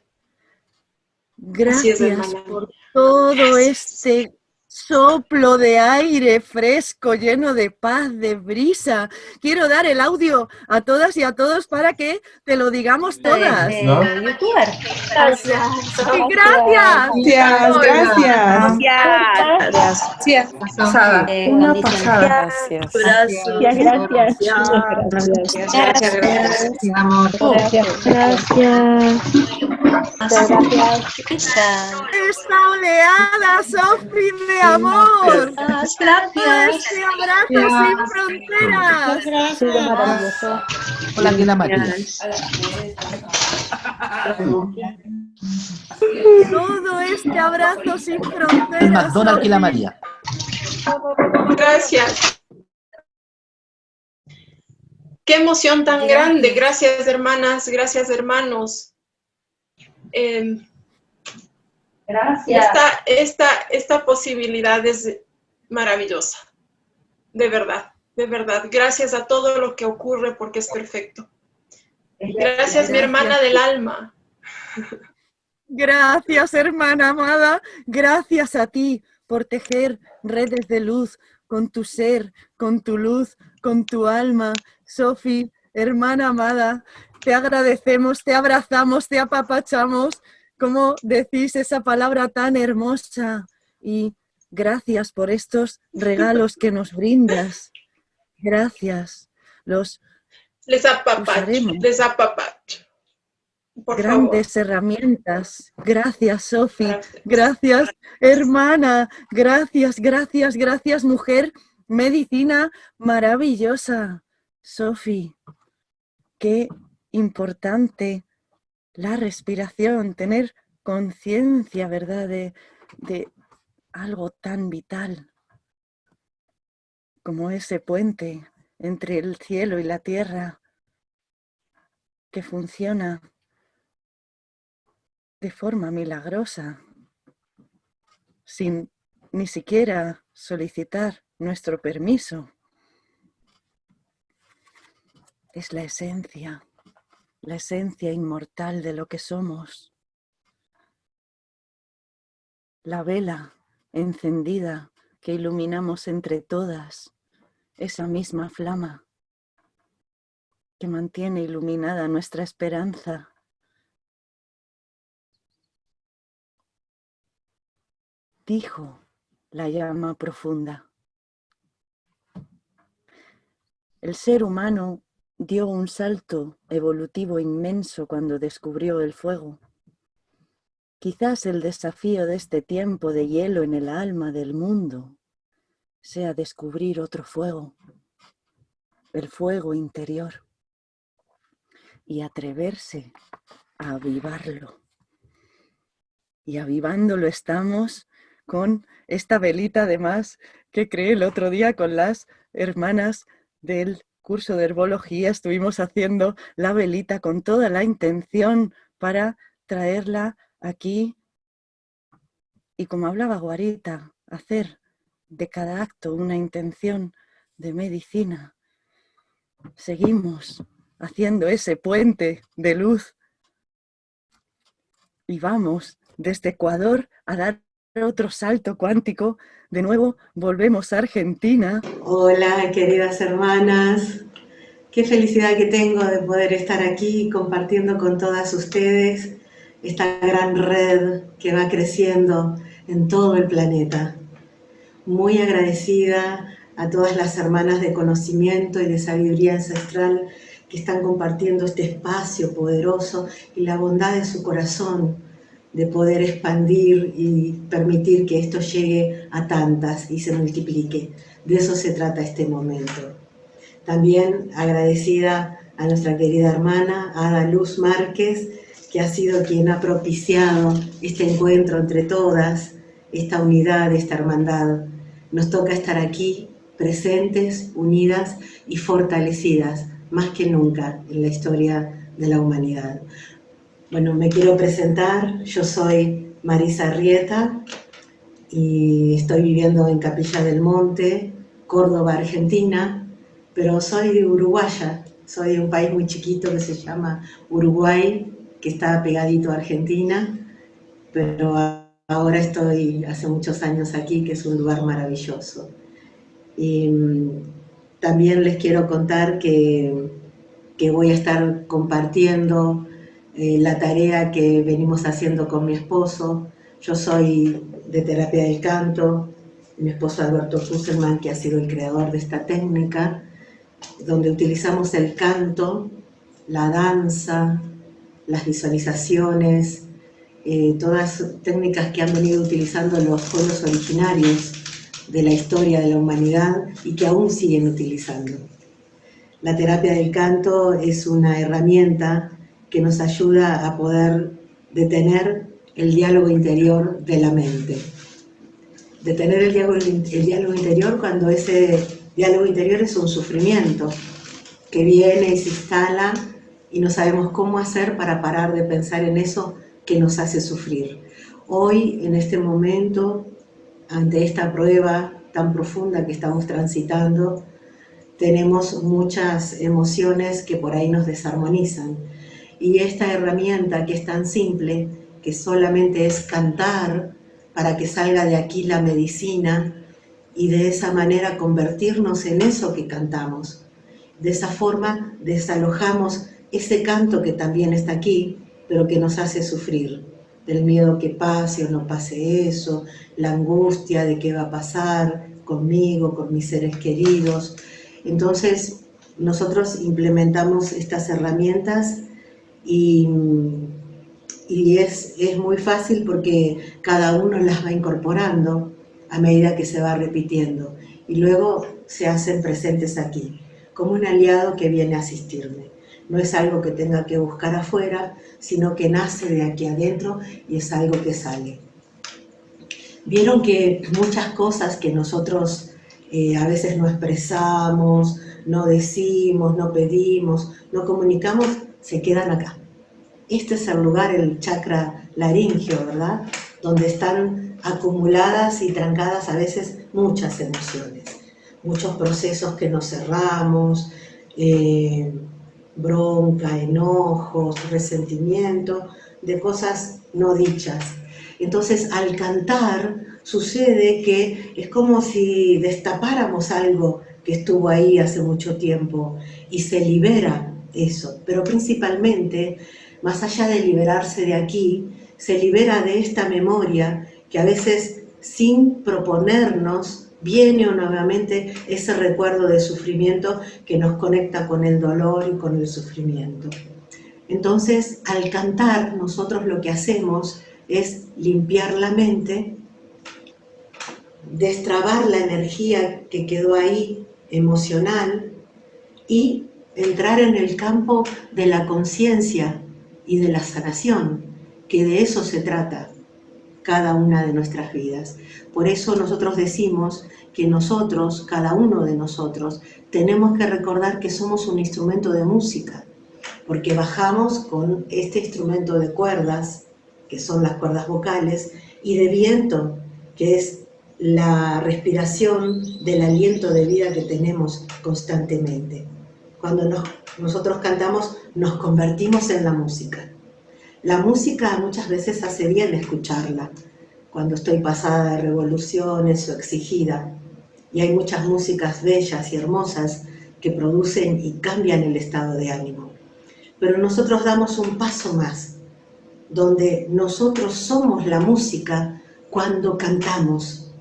Gracias por todo este soplo de aire fresco, lleno de paz, de brisa. Quiero dar el audio a todas y a todos para que te lo digamos todas. Gracias. ¡Y gracias! Gracias, gracias. Gracias. Pasada. Una pasada. Gracias. Gracias, gracias. Gracias, gracias, gracias. Gracias. Esta oleada, Sofi, amor. Este abrazo sin fronteras. Hola, Ángela María. Todo este abrazo sin El fronteras. McDonald's la Sofi. María. Gracias. Qué emoción tan grande. Gracias, hermanas. Gracias, hermanos. Eh, Gracias. esta, esta, esta posibilidad es maravillosa. De verdad, de verdad. Gracias a todo lo que ocurre porque es perfecto. Gracias, mi hermana del alma. Gracias, hermana amada. Gracias a ti por tejer redes de luz con tu ser, con tu luz, con tu alma. Sofi, hermana amada, te agradecemos, te abrazamos, te apapachamos. Como decís esa palabra tan hermosa? Y gracias por estos regalos que nos brindas. Gracias. Los Les apapacho, les apapacho. Por grandes herramientas. Gracias, Sofi. favor. Gracias, hermana. Gracias, gracias, gracias, mujer. Medicina maravillosa. Sofi, qué importante la respiración, tener conciencia, ¿verdad?, de, de algo tan vital como ese puente entre el cielo y la tierra que funciona de forma milagrosa, sin ni siquiera solicitar nuestro permiso. Es la esencia, la esencia inmortal de lo que somos. La vela encendida que iluminamos entre todas, esa misma flama que mantiene iluminada nuestra esperanza dijo la llama profunda. El ser humano dio un salto evolutivo inmenso cuando descubrió el fuego. Quizás el desafío de este tiempo de hielo en el alma del mundo sea descubrir otro fuego, el fuego interior, y atreverse a avivarlo. Y avivándolo estamos con esta velita además que creé el otro día con las hermanas del curso de herbología. Estuvimos haciendo la velita con toda la intención para traerla aquí y como hablaba Guarita, hacer de cada acto una intención de medicina. Seguimos haciendo ese puente de luz y vamos desde Ecuador a dar otro salto cuántico. De nuevo volvemos a Argentina. Hola, queridas hermanas. Qué felicidad que tengo de poder estar aquí compartiendo con todas ustedes esta gran red que va creciendo en todo el planeta. Muy agradecida a todas las hermanas de conocimiento y de sabiduría ancestral que están compartiendo este espacio poderoso y la bondad de su corazón de poder expandir y permitir que esto llegue a tantas y se multiplique. De eso se trata este momento. También agradecida a nuestra querida hermana Ada Luz Márquez, que ha sido quien ha propiciado este encuentro entre todas, esta unidad, esta hermandad. Nos toca estar aquí, presentes, unidas y fortalecidas, más que nunca en la historia de la humanidad. Bueno, me quiero presentar, yo soy Marisa Rieta y estoy viviendo en Capilla del Monte, Córdoba, Argentina, pero soy uruguaya, soy de un país muy chiquito que se llama Uruguay, que está pegadito a Argentina, pero ahora estoy hace muchos años aquí, que es un lugar maravilloso. Y mm, también les quiero contar que, que voy a estar compartiendo eh, la tarea que venimos haciendo con mi esposo. Yo soy de terapia del canto, mi esposo Alberto Fusselman, que ha sido el creador de esta técnica, donde utilizamos el canto, la danza, las visualizaciones, eh, todas técnicas que han venido utilizando los pueblos originarios de la historia de la humanidad y que aún siguen utilizando. La terapia del canto es una herramienta que nos ayuda a poder detener el diálogo interior de la mente. Detener el diálogo, interior cuando ese diálogo interior es un sufrimiento que viene y se instala y no sabemos cómo hacer para parar de pensar en eso que nos hace sufrir. Hoy, en este momento, ante esta prueba tan profunda que estamos transitando, tenemos muchas emociones que por ahí nos desarmonizan. Y esta herramienta que es tan simple, que solamente es cantar para que salga de aquí la medicina y de esa manera convertirnos en eso que cantamos. De esa forma desalojamos ese canto que también está aquí, pero que nos hace sufrir, del miedo que pase o no pase eso, la angustia de qué va a pasar conmigo, con mis seres queridos. Entonces, nosotros implementamos estas herramientas y, y es, es muy fácil porque cada uno las va incorporando a medida que se va repitiendo y luego se hacen presentes aquí, como un aliado que viene a asistirme no es algo que tenga que buscar afuera, sino que nace de aquí adentro y es algo que sale. Vieron que muchas cosas que nosotros eh, a veces no expresamos, no decimos, no pedimos, no comunicamos, se quedan acá. Este es el lugar, el chakra laringio, ¿verdad? Donde están acumuladas y trancadas a veces muchas emociones, muchos procesos que nos cerramos, eh, bronca, enojos, resentimiento, de cosas no dichas. Entonces, al cantar, sucede que es como si destapáramos algo que estuvo ahí hace mucho tiempo y se libera eso. Pero principalmente, más allá de liberarse de aquí, se libera de esta memoria que a veces sin proponernos viene nuevamente ese recuerdo de sufrimiento que nos conecta con el dolor y con el sufrimiento. Entonces, al cantar, nosotros lo que hacemos es limpiar la mente, destrabar la energía que quedó ahí emocional y entrar en el campo de la conciencia y de la sanación, que de eso se trata cada una de nuestras vidas. Por eso nosotros decimos que nosotros, cada uno de nosotros, tenemos que recordar que somos un instrumento de música, porque bajamos con este instrumento de cuerdas, que son las cuerdas vocales, y de viento, que es la respiración del aliento de vida que tenemos constantemente. Cuando nosotros cantamos, nos convertimos en la música. La música muchas veces hace bien escucharla, cuando estoy pasada de revoluciones o exigida. Y hay muchas músicas bellas y hermosas que producen y cambian el estado de ánimo. Pero nosotros damos un paso más, donde nosotros somos la música cuando cantamos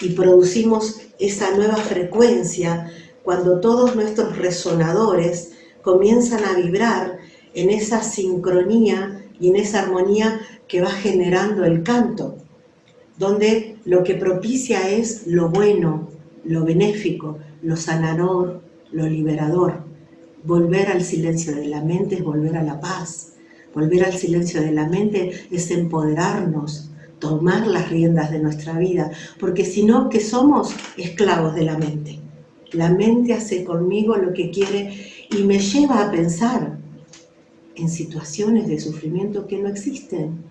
y producimos esa nueva frecuencia cuando todos nuestros resonadores comienzan a vibrar en esa sincronía y en esa armonía que va generando el canto, donde lo que propicia es lo bueno, lo benéfico, lo sanador, lo liberador. Volver al silencio de la mente es volver a la paz. Volver al silencio de la mente es empoderarnos, tomar las riendas de nuestra vida, porque si no, que somos esclavos de la mente. La mente hace conmigo lo que quiere y me lleva a pensar, en situaciones de sufrimiento que no existen.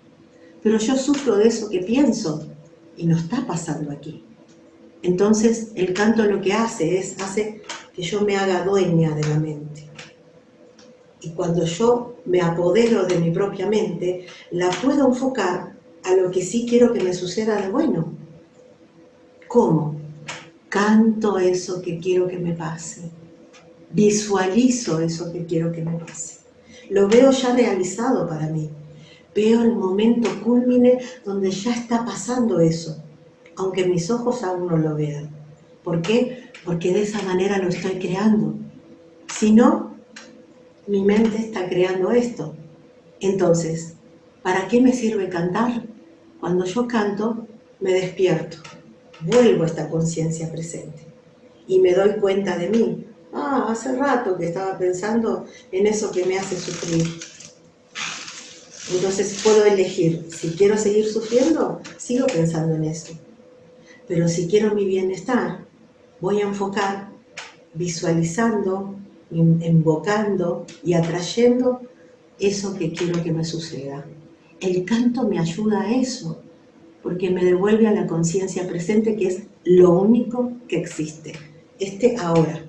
Pero yo sufro de eso que pienso y no está pasando aquí. Entonces el canto lo que hace es, hace que yo me haga dueña de la mente. Y cuando yo me apodero de mi propia mente, la puedo enfocar a lo que sí quiero que me suceda de bueno. ¿Cómo? Canto eso que quiero que me pase. Visualizo eso que quiero que me pase. Lo veo ya realizado para mí. Veo el momento culmine donde ya está pasando eso, aunque mis ojos aún no lo vean. ¿Por qué? Porque de esa manera lo estoy creando. Si no, mi mente está creando esto. Entonces, ¿para qué me sirve cantar? Cuando yo canto, me despierto, vuelvo a esta conciencia presente y me doy cuenta de mí. Ah, hace rato que estaba pensando en eso que me hace sufrir. Entonces puedo elegir, si quiero seguir sufriendo, sigo pensando en eso. Pero si quiero mi bienestar, voy a enfocar visualizando, invocando y atrayendo eso que quiero que me suceda. El canto me ayuda a eso, porque me devuelve a la conciencia presente que es lo único que existe, este ahora.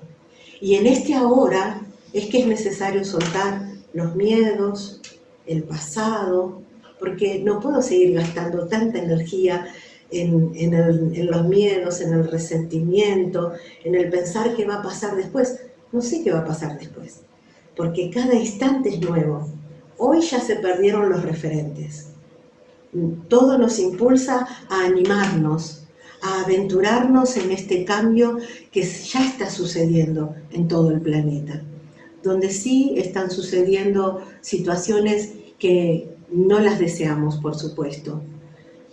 Y en este ahora es que es necesario soltar los miedos, el pasado, porque no puedo seguir gastando tanta energía en, en, los miedos, en el resentimiento, en el pensar qué va a pasar después. No sé qué va a pasar después, porque cada instante es nuevo. Hoy ya se perdieron los referentes. Todo nos impulsa a animarnos, a aventurarnos en este cambio que ya está sucediendo en todo el planeta, donde sí están sucediendo situaciones que no las deseamos, por supuesto,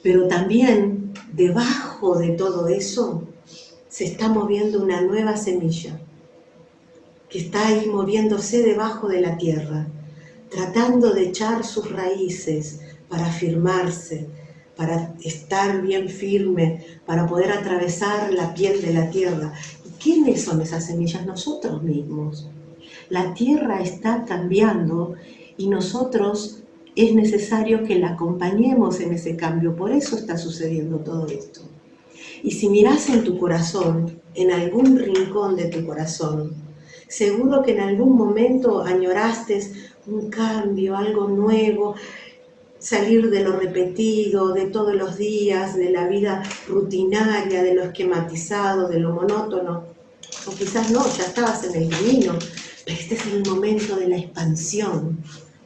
pero también debajo de todo eso se está moviendo una nueva semilla, que está ahí moviéndose debajo de la tierra, tratando de echar sus raíces para firmarse, para estar bien firme, para poder atravesar la piel de la tierra. ¿Y quiénes son esas semillas? Nosotros mismos. La tierra está cambiando y nosotros es necesario que la acompañemos en ese cambio. Por eso está sucediendo todo esto. Y si miras en tu corazón, en algún rincón de tu corazón, seguro que en algún momento añoraste un cambio, algo nuevo, salir de lo repetido, de todos los días, de la vida rutinaria, de lo esquematizado, de lo monótono. O quizás no, ya estabas en el camino, pero este es el momento de la expansión,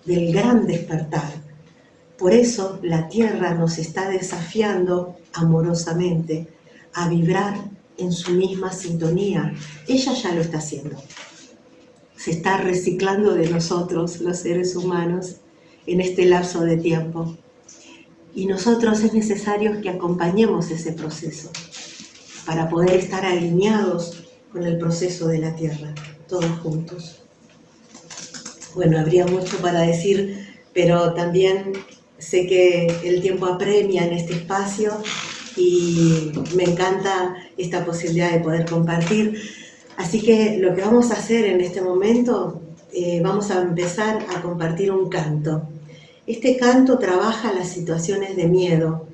del gran despertar. Por eso la Tierra nos está desafiando amorosamente a vibrar en su misma sintonía. Ella ya lo está haciendo se está reciclando de nosotros, los seres humanos, en este lapso de tiempo. Y nosotros es necesario que acompañemos ese proceso para poder estar alineados con el proceso de la Tierra, todos juntos. Bueno, habría mucho para decir, pero también sé que el tiempo apremia en este espacio y me encanta esta posibilidad de poder compartir. Así que lo que vamos a hacer en este momento, eh, vamos a empezar a compartir un canto. Este canto trabaja las situaciones de miedo,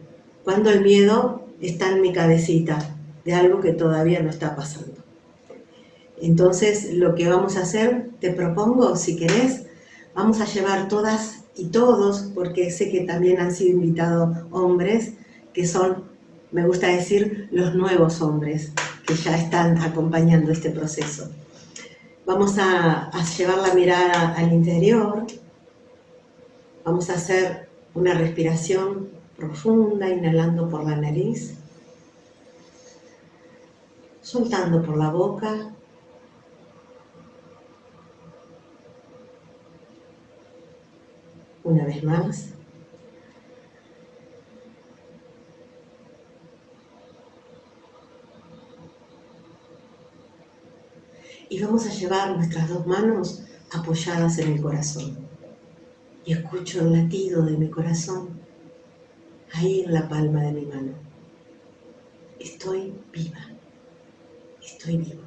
cuando el miedo está en mi cabecita, de algo que todavía no está pasando. Entonces, lo que vamos a hacer, te propongo, si querés, vamos a llevar todas y todos, porque sé que también han sido invitados hombres, que son, me gusta decir, los nuevos hombres, que ya están acompañando este proceso. Vamos a, llevar la mirada al interior, vamos a hacer una respiración profunda, inhalando por la nariz, soltando por la boca, una vez más. y vamos a llevar nuestras dos manos apoyadas en el corazón. Y escucho el latido de mi corazón ahí en la palma de mi mano. Estoy viva, estoy vivo.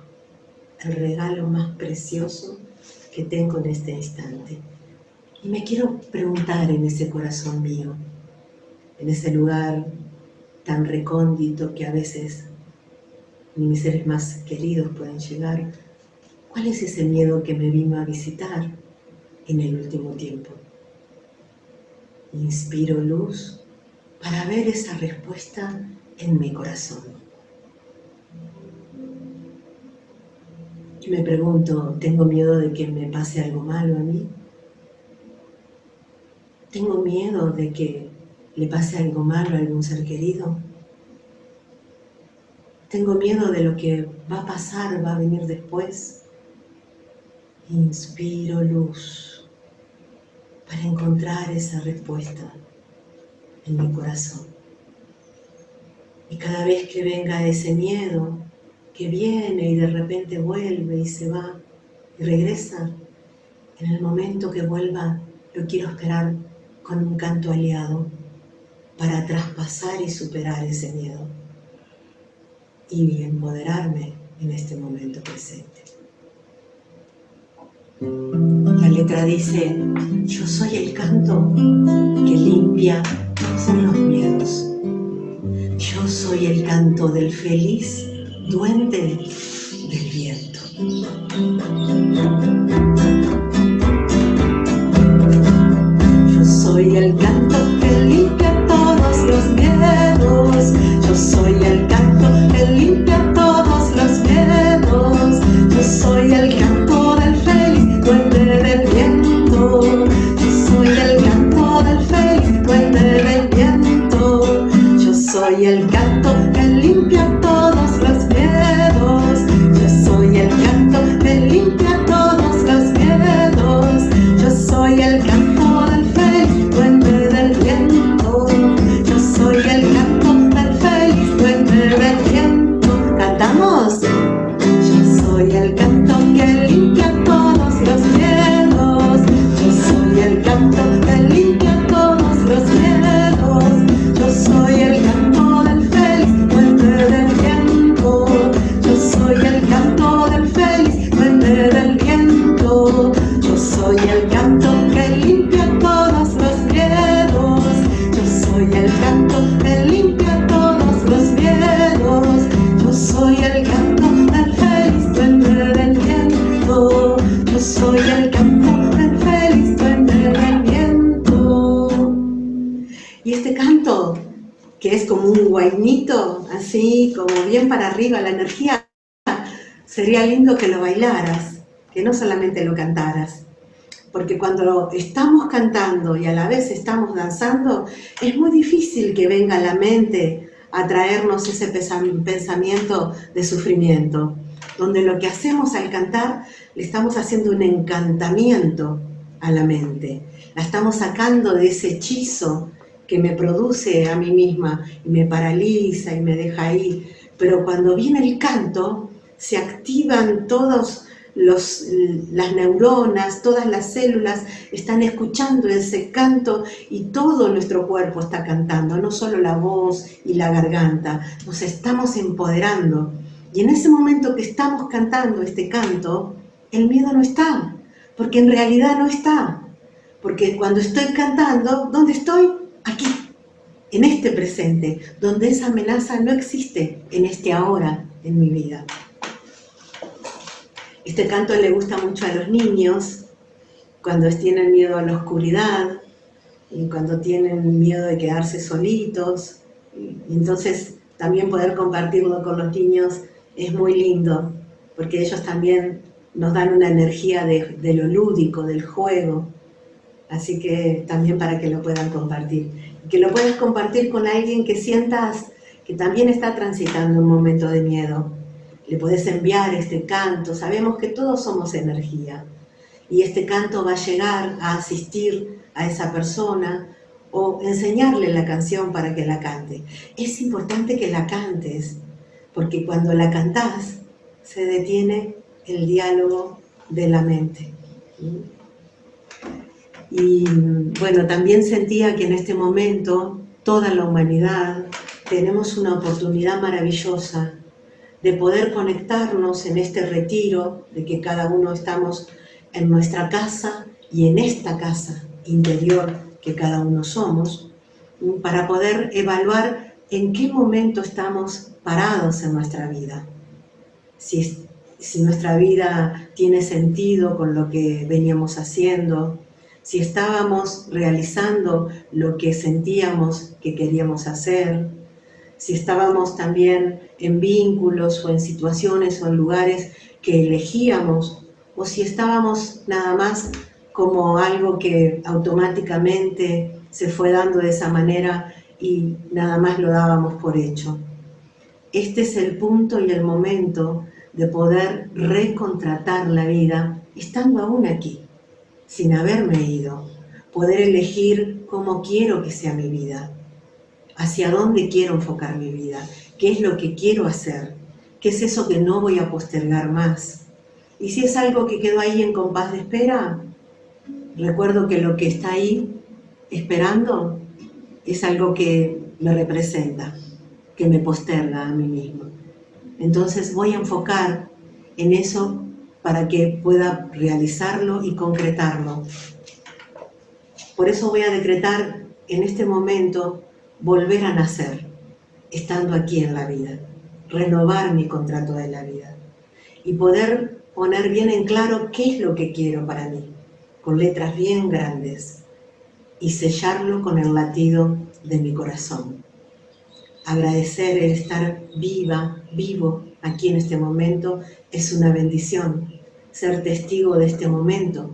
El regalo más precioso que tengo en este instante. Y me quiero preguntar en ese corazón mío, en ese lugar tan recóndito que a veces ni mis seres más queridos pueden llegar, ¿Cuál es ese miedo que me vino a visitar en el último tiempo? Inspiro luz para ver esa respuesta en mi corazón. Y me pregunto, ¿tengo miedo de que me pase algo malo a mí? ¿Tengo miedo de que le pase algo malo a algún ser querido? ¿Tengo miedo de lo que va a pasar, va a venir después? Inspiro luz para encontrar esa respuesta en mi corazón. Y cada vez que venga ese miedo, que viene y de repente vuelve y se va y regresa, en el momento que vuelva lo quiero esperar con un canto aliado para traspasar y superar ese miedo y empoderarme en este momento presente. La letra dice, yo soy el canto que limpia todos los miedos. Yo soy el canto del feliz duende del viento. Yo soy el canto que limpia todos los miedos. Yo soy el canto que es como un guainito, así como bien para arriba la energía, sería lindo que lo bailaras, que no solamente lo cantaras. Porque cuando estamos cantando y a la vez estamos danzando, es muy difícil que venga la mente a traernos ese pensamiento de sufrimiento, donde lo que hacemos al cantar, le estamos haciendo un encantamiento a la mente. La estamos sacando de ese hechizo que me produce a mí misma y me paraliza y me deja ahí. Pero cuando viene el canto, se activan todos los, las neuronas, todas las células están escuchando ese canto y todo nuestro cuerpo está cantando, no solo la voz y la garganta, nos estamos empoderando. Y en ese momento que estamos cantando este canto, el miedo no está, porque en realidad no está. Porque cuando estoy cantando, ¿dónde estoy? Aquí, en este presente, donde esa amenaza no existe en este ahora en mi vida. Este canto le gusta mucho a los niños cuando tienen miedo a la oscuridad y cuando tienen miedo de quedarse solitos. Entonces también poder compartirlo con los niños es muy lindo porque ellos también nos dan una energía de lo lúdico, del juego. Así que también para que lo puedan compartir. Que lo puedas compartir con alguien que sientas que también está transitando un momento de miedo. Le puedes enviar este canto. Sabemos que todos somos energía. Y este canto va a llegar a asistir a esa persona o enseñarle la canción para que la cante. Es importante que la cantes, porque cuando la cantás se detiene el diálogo de la mente. Y bueno, también sentía que en este momento toda la humanidad tenemos una oportunidad maravillosa de poder conectarnos en este retiro, de que cada uno estamos en nuestra casa y en esta casa interior que cada uno somos, para poder evaluar en qué momento estamos parados en nuestra vida. Si, si nuestra vida tiene sentido con lo que veníamos haciendo, si estábamos realizando lo que sentíamos que queríamos hacer, si estábamos también en vínculos o en situaciones o en lugares que elegíamos, o si estábamos nada más como algo que automáticamente se fue dando de esa manera y nada más lo dábamos por hecho. Este es el punto y el momento de poder recontratar la vida estando aún aquí, sin haberme ido, poder elegir cómo quiero que sea mi vida, hacia dónde quiero enfocar mi vida, qué es lo que quiero hacer, qué es eso que no voy a postergar más. Y si es algo que quedó ahí en compás de espera, recuerdo que lo que está ahí esperando es algo que me representa, que me posterga a mí mismo. Entonces voy a enfocar en eso para que pueda realizarlo y concretarlo. Por eso voy a decretar en este momento volver a nacer, estando aquí en la vida, renovar mi contrato de la vida y poder poner bien en claro qué es lo que quiero para mí, con letras bien grandes, y sellarlo con el latido de mi corazón. Agradecer el estar viva, vivo aquí en este momento es una bendición. Ser testigo de este momento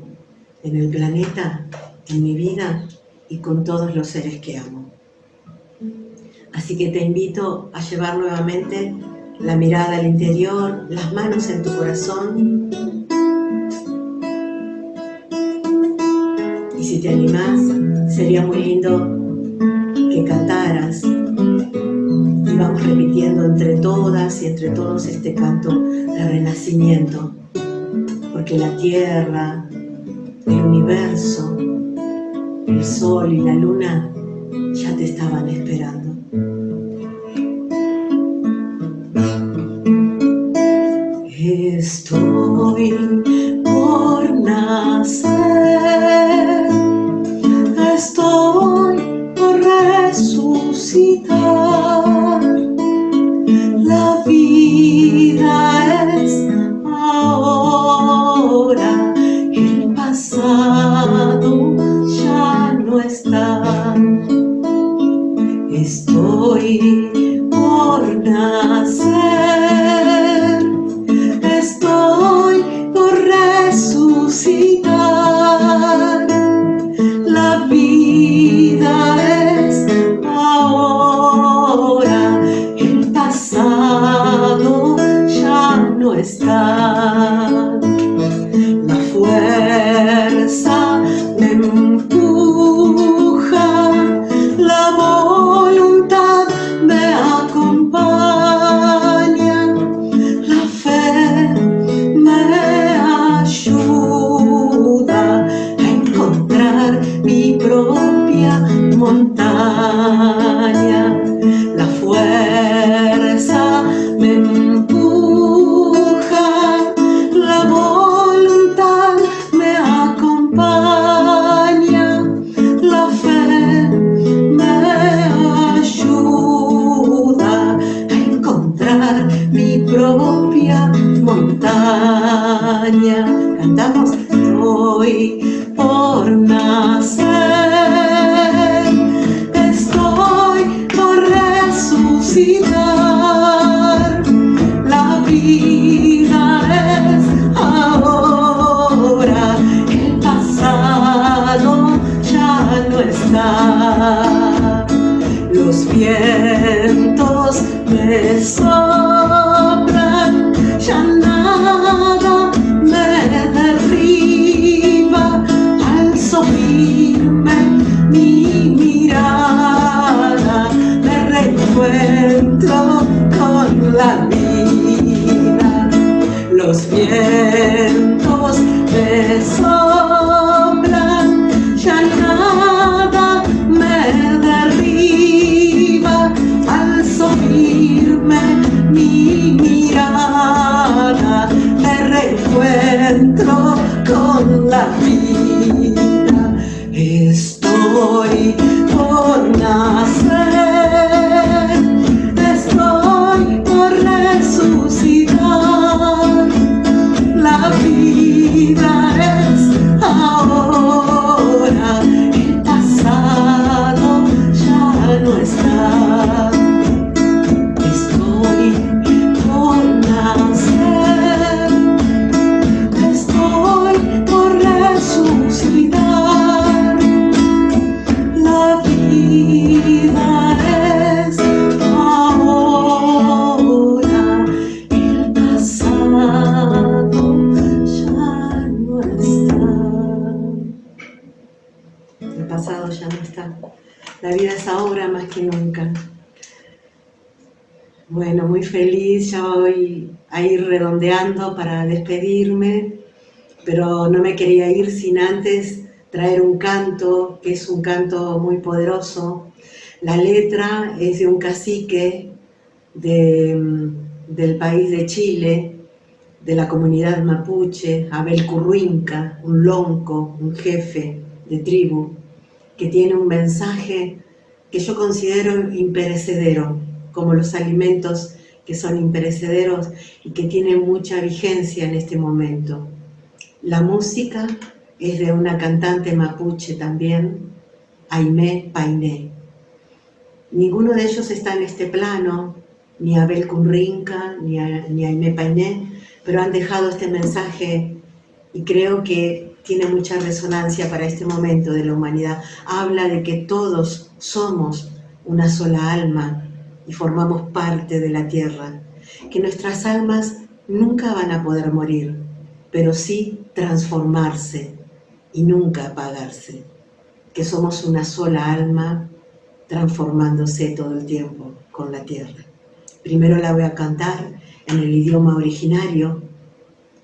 en el planeta, en mi vida y con todos los seres que amo. Así que te invito a llevar nuevamente la mirada al interior, las manos en tu corazón. Y si te animás, sería muy lindo que cantaras vamos repitiendo entre todas y entre todos este canto de renacimiento porque la tierra, el universo, el sol y la luna ya te estaban esperando. Estoy por nacer, pero no me quería ir sin antes traer un canto, que es un canto muy poderoso. La letra es de un cacique del país de Chile, de la comunidad mapuche, Abel Curruinca, un lonco, un jefe de tribu, que tiene un mensaje que yo considero imperecedero, como los alimentos que son imperecederos y que tienen mucha vigencia en este momento. La música es de una cantante mapuche también, Aimé Painé. Ninguno de ellos está en este plano, ni Abel Cunrinca, ni, ni Aimé Painé, pero han dejado este mensaje y creo que tiene mucha resonancia para este momento de la humanidad. Habla de que todos somos una sola alma y formamos parte de la tierra, que nuestras almas nunca van a poder morir, pero sí transformarse y nunca apagarse, que somos una sola alma transformándose todo el tiempo con la tierra. Primero la voy a cantar en el idioma originario,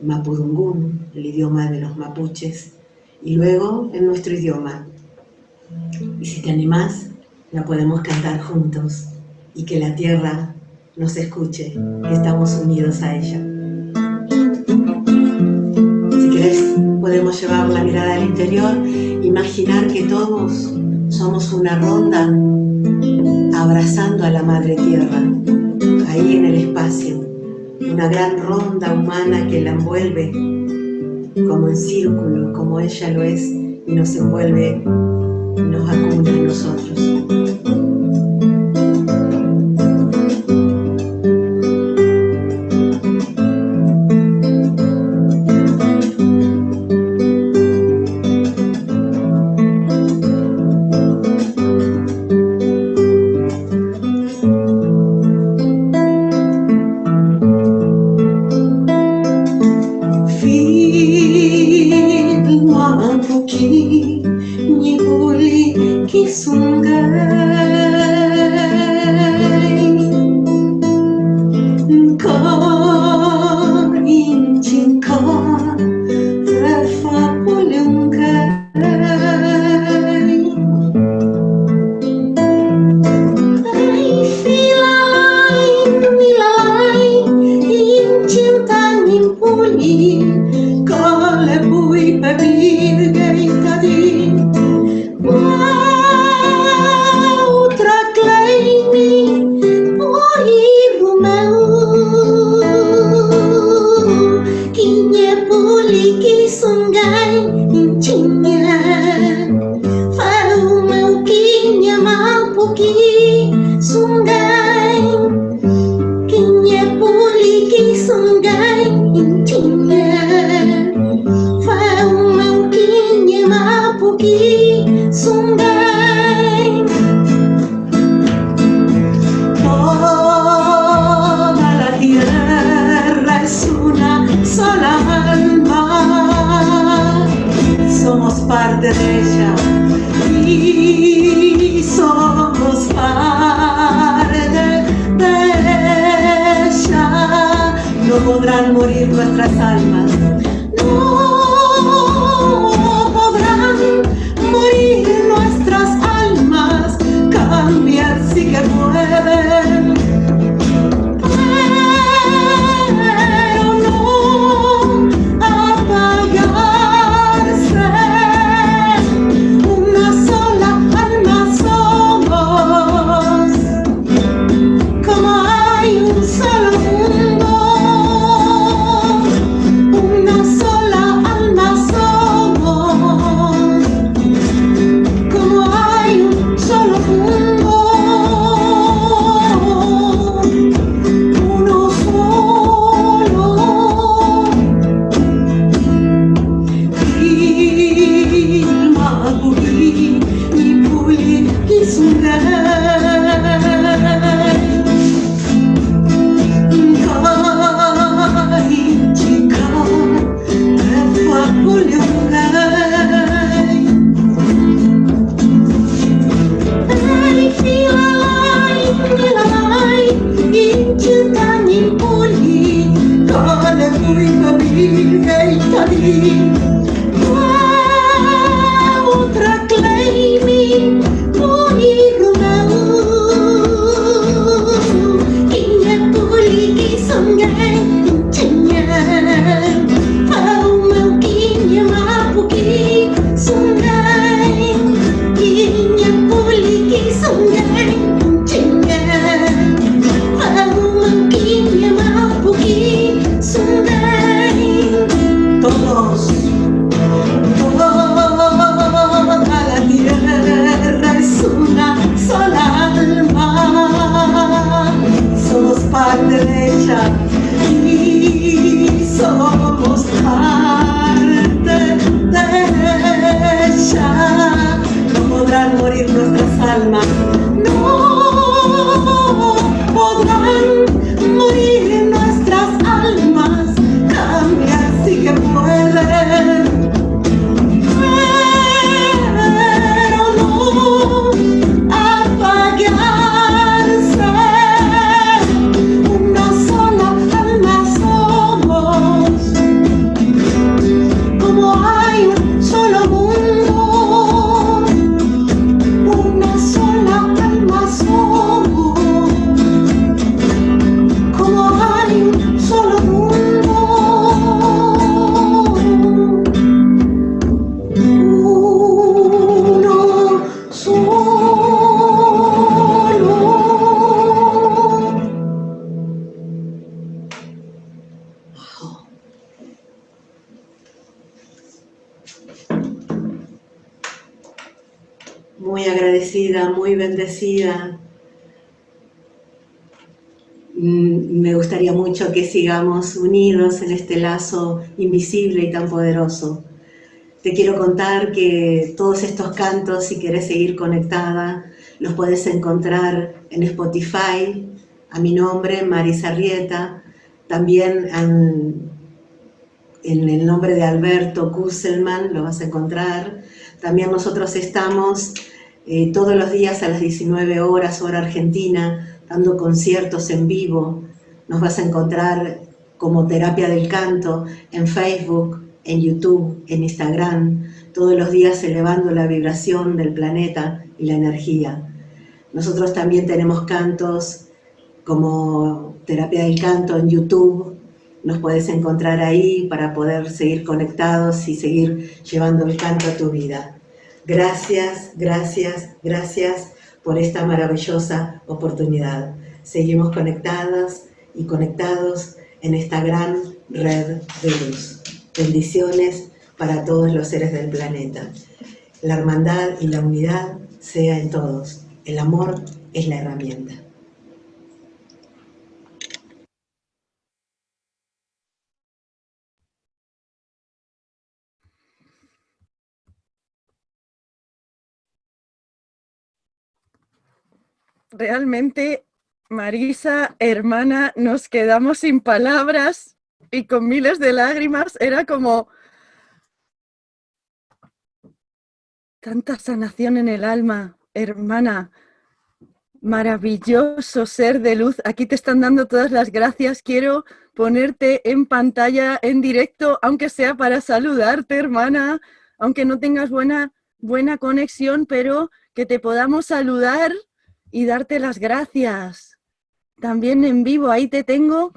Mapudungún, el idioma de los mapuches, y luego en nuestro idioma. Y si te animás, la podemos cantar juntos y que la tierra nos escuche, que estamos unidos a ella. Podemos llevar la mirada al interior, imaginar que todos somos una ronda abrazando a la Madre Tierra, ahí en el espacio, una gran ronda humana que la envuelve como en círculo, como ella lo es, y nos envuelve y nos acuña a nosotros. de ella y somos parte de ella. No podrán morir nuestras almas. Sigamos unidos en este lazo invisible y tan poderoso. Te quiero contar que todos estos cantos, si quieres seguir conectada, los puedes encontrar en Spotify, a mi nombre, Marisa Rieta, también en, en el nombre de Alberto Kusselman, lo vas a encontrar. También nosotros estamos eh, todos los días a las 19 horas, hora argentina, dando conciertos en vivo. Nos vas a encontrar como Terapia del Canto en Facebook, en YouTube, en Instagram, todos los días elevando la vibración del planeta y la energía. Nosotros también tenemos cantos como Terapia del Canto en YouTube, nos puedes encontrar ahí para poder seguir conectados y seguir llevando el canto a tu vida. Gracias, gracias, gracias por esta maravillosa oportunidad. Seguimos conectadas y conectados en esta gran red de luz. Bendiciones para todos los seres del planeta. La hermandad y la unidad sea en todos. El amor es la herramienta. realmente, Marisa, hermana, nos quedamos sin palabras y con miles de lágrimas. Era como tanta sanación en el alma, hermana. Maravilloso ser de luz. Aquí te están dando todas las gracias. Quiero ponerte en pantalla, en directo, aunque sea para saludarte, hermana, aunque no tengas buena, buena conexión, pero que te podamos saludar y darte las gracias. También en vivo, ahí te tengo.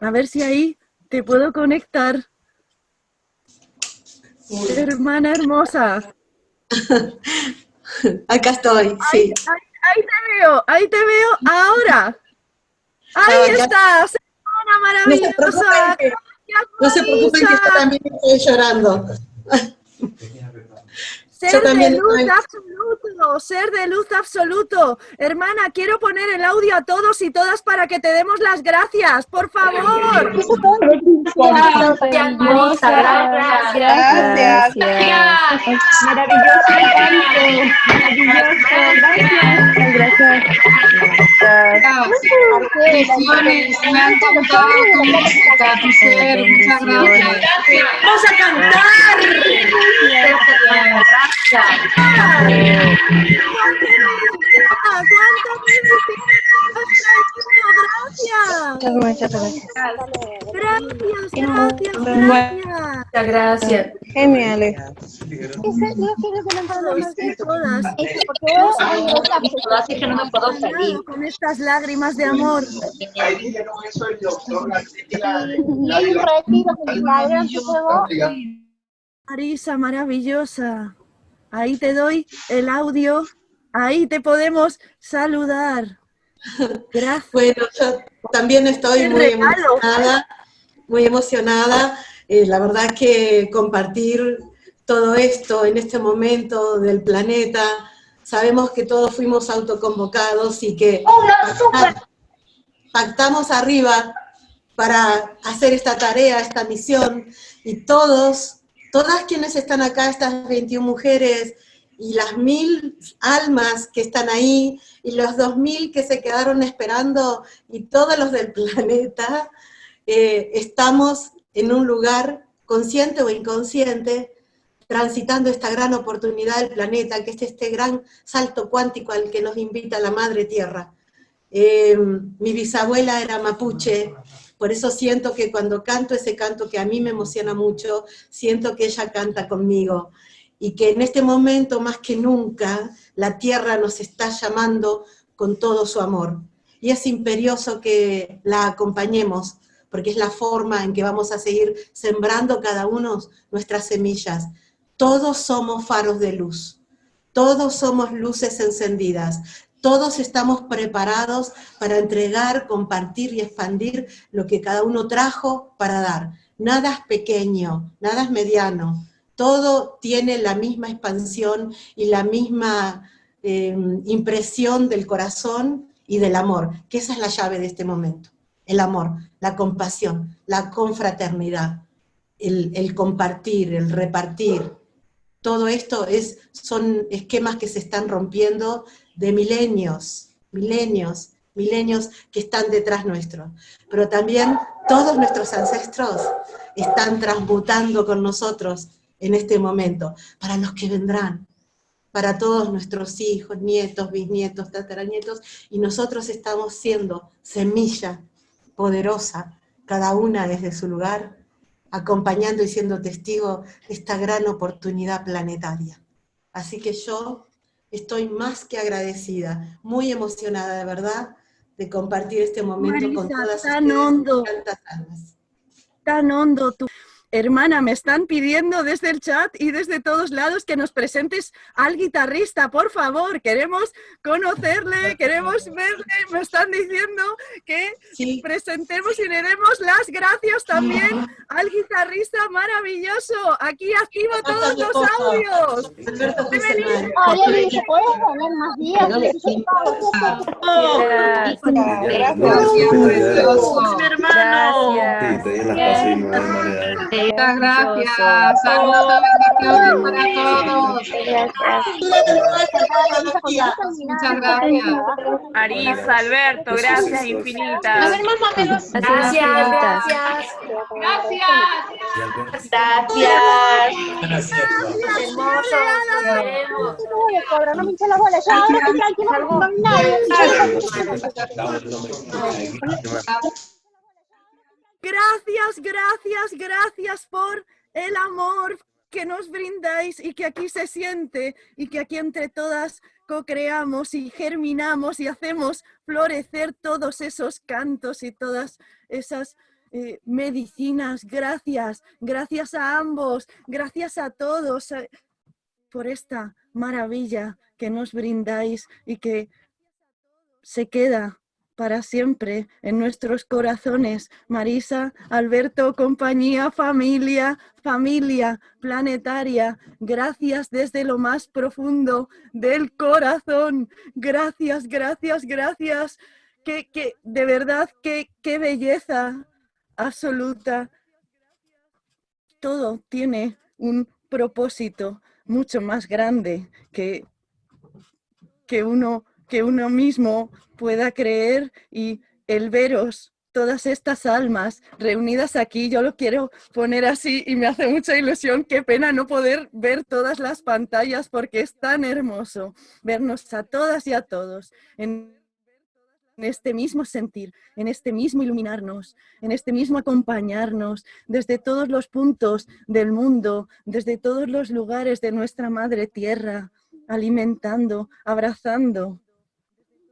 A ver si ahí te puedo conectar. Hermana hermosa. Acá estoy, sí. Ahí, te veo, ahí te veo ahora. Ahí estás, hermana maravillosa. No se preocupen, que yo también estoy llorando. Ser de luz absoluto, ser de luz absoluto. Hermana, quiero poner el audio a todos y todas para que te demos las gracias, por favor. Gracias, gracias. Gracias. Maravilloso Maravilloso. Gracias. Bendiciones, me ha encantado tu música, tu ser, muchas gracias. Vamos a cantar. Muchas gracias. Gracias, gracias, gracias. Muchas gracias. Geniales. Con estas lágrimas de amor. Marisa, maravillosa. Ahí te doy el audio. Ahí te podemos saludar. Gracias. Bueno, yo también estoy ¡Qué muy emocionada, muy emocionada. Eh, la verdad que compartir todo esto en este momento del planeta, sabemos que todos fuimos autoconvocados y que pacta- pactamos arriba para hacer esta tarea, esta misión, y todos, todas quienes están acá, estas 21 mujeres, y las mil almas que están ahí, y los dos mil que se quedaron esperando, y todos los del planeta, eh, estamos en un lugar consciente o inconsciente, transitando esta gran oportunidad del planeta, que es este gran salto cuántico al que nos invita la Madre Tierra. Eh, mi bisabuela era mapuche, por eso siento que cuando canto ese canto que a mí me emociona mucho, siento que ella canta conmigo, y que en este momento más que nunca la tierra nos está llamando con todo su amor. Y es imperioso que la acompañemos, porque es la forma en que vamos a seguir sembrando cada uno nuestras semillas. Todos somos faros de luz, todos somos luces encendidas, todos estamos preparados para entregar, compartir y expandir lo que cada uno trajo para dar. Nada es pequeño, nada es mediano, todo tiene la misma expansión y la misma eh, impresión del corazón y del amor, que esa es la llave de este momento. El amor, la compasión, la confraternidad, el, el compartir, el repartir. Todo esto es, son esquemas que se están rompiendo de milenios, milenios, milenios que están detrás nuestro. Pero también todos nuestros ancestros están transmutando con nosotros en este momento, para los que vendrán, para todos nuestros hijos, nietos, bisnietos, tataranietos, y nosotros estamos siendo semilla poderosa, cada una desde su lugar, acompañando y siendo testigo de esta gran oportunidad planetaria. Así que yo estoy más que agradecida, muy emocionada de verdad, de compartir este momento con todas tan ustedes, hondo. tantas almas. tan hondo tu... Hermana, me están pidiendo desde el chat y desde todos lados que nos presentes al guitarrista, por favor. Queremos conocerle, queremos verle. Me están diciendo que presentemos y le demos las gracias también al guitarrista maravilloso. Aquí activo todos los audios. Ariel, ¿se puede poner más días? Gracias. Muchas gracias. Saludos, bendiciones para todos. Muchas gracias. Marisa, Alberto, gracias infinitas. Gracias, Gracias. gracias. Gracias. Gracias. Gracias, gracias, gracias por el amor que nos brindáis y que aquí se siente y que aquí entre todas co-creamos y germinamos y hacemos florecer todos esos cantos y todas esas eh, medicinas. Gracias, gracias a ambos, gracias a todos eh, por esta maravilla que nos brindáis y que se queda para siempre en nuestros corazones. Marisa, Alberto, compañía, familia, familia planetaria, gracias desde lo más profundo del corazón. Gracias, gracias, gracias. Que, de verdad, qué belleza absoluta. Todo tiene un propósito mucho más grande que, que uno que uno mismo pueda creer y el veros todas estas almas reunidas aquí. Yo lo quiero poner así y me hace mucha ilusión. Qué pena no poder ver todas las pantallas porque es tan hermoso vernos a todas y a todos en este mismo sentir, en este mismo iluminarnos, en este mismo acompañarnos desde todos los puntos del mundo, desde todos los lugares de nuestra madre tierra, alimentando, abrazando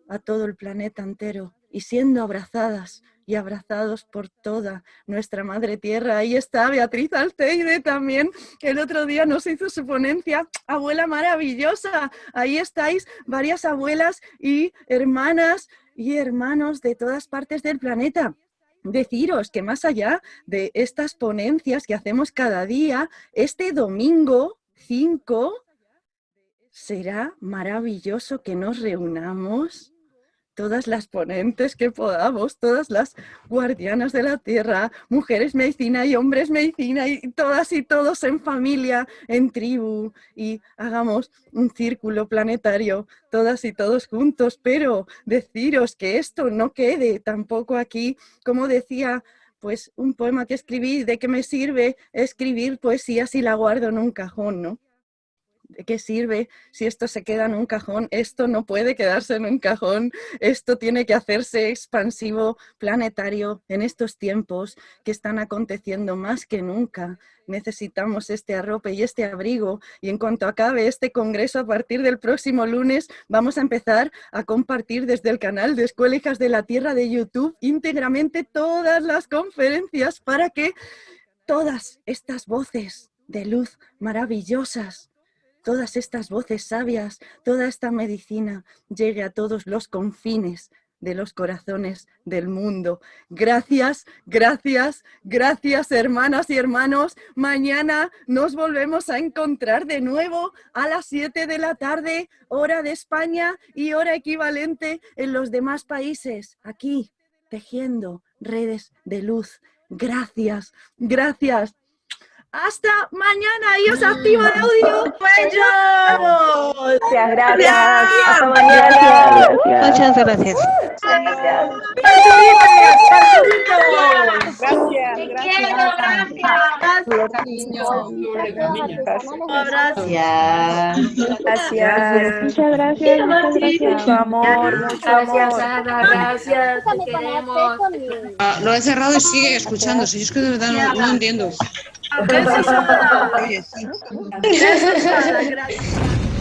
a todo el planeta entero y siendo abrazadas y abrazados por toda nuestra madre tierra. Ahí está Beatriz Alteide también, que el otro día nos hizo su ponencia. Abuela maravillosa, ahí estáis varias abuelas y hermanas y hermanos de todas partes del planeta. Deciros que más allá de estas ponencias que hacemos cada día, este domingo 5 será maravilloso que nos reunamos todas las ponentes que podamos, todas las guardianas de la tierra, mujeres medicina y hombres medicina y todas y todos en familia, en tribu y hagamos un círculo planetario, todas y todos juntos, pero deciros que esto no quede tampoco aquí, como decía pues un poema que escribí, ¿de qué me sirve escribir poesía si la guardo en un cajón, no? ¿De qué sirve si esto se queda en un cajón? Esto no puede quedarse en un cajón, esto tiene que hacerse expansivo, planetario, en estos tiempos que están aconteciendo más que nunca. Necesitamos este arrope y este abrigo y en cuanto acabe este congreso a partir del próximo lunes vamos a empezar a compartir desde el canal de Escuela Hijas de la Tierra de YouTube íntegramente todas las conferencias para que todas estas voces de luz maravillosas todas estas voces sabias, toda esta medicina llegue a todos los confines de los corazones del mundo. Gracias, gracias, gracias hermanas y hermanos. Mañana nos volvemos a encontrar de nuevo a las 7 de la tarde, hora de España y hora equivalente en los demás países, aquí, tejiendo redes de luz. Gracias, gracias. Hasta mañana y os activo el audio. ¡Bello! Muchas gracias. Hasta mañana. Muchas gracias. Gracias, Gracias. Gracias. Muchas gracias, muchas gracias. Mucho amor, Gracias. Ada, gracias, te queremos. Lo he cerrado y sigue escuchando. Si es que de verdad no, no entiendo. Ada. Ada. Gracias.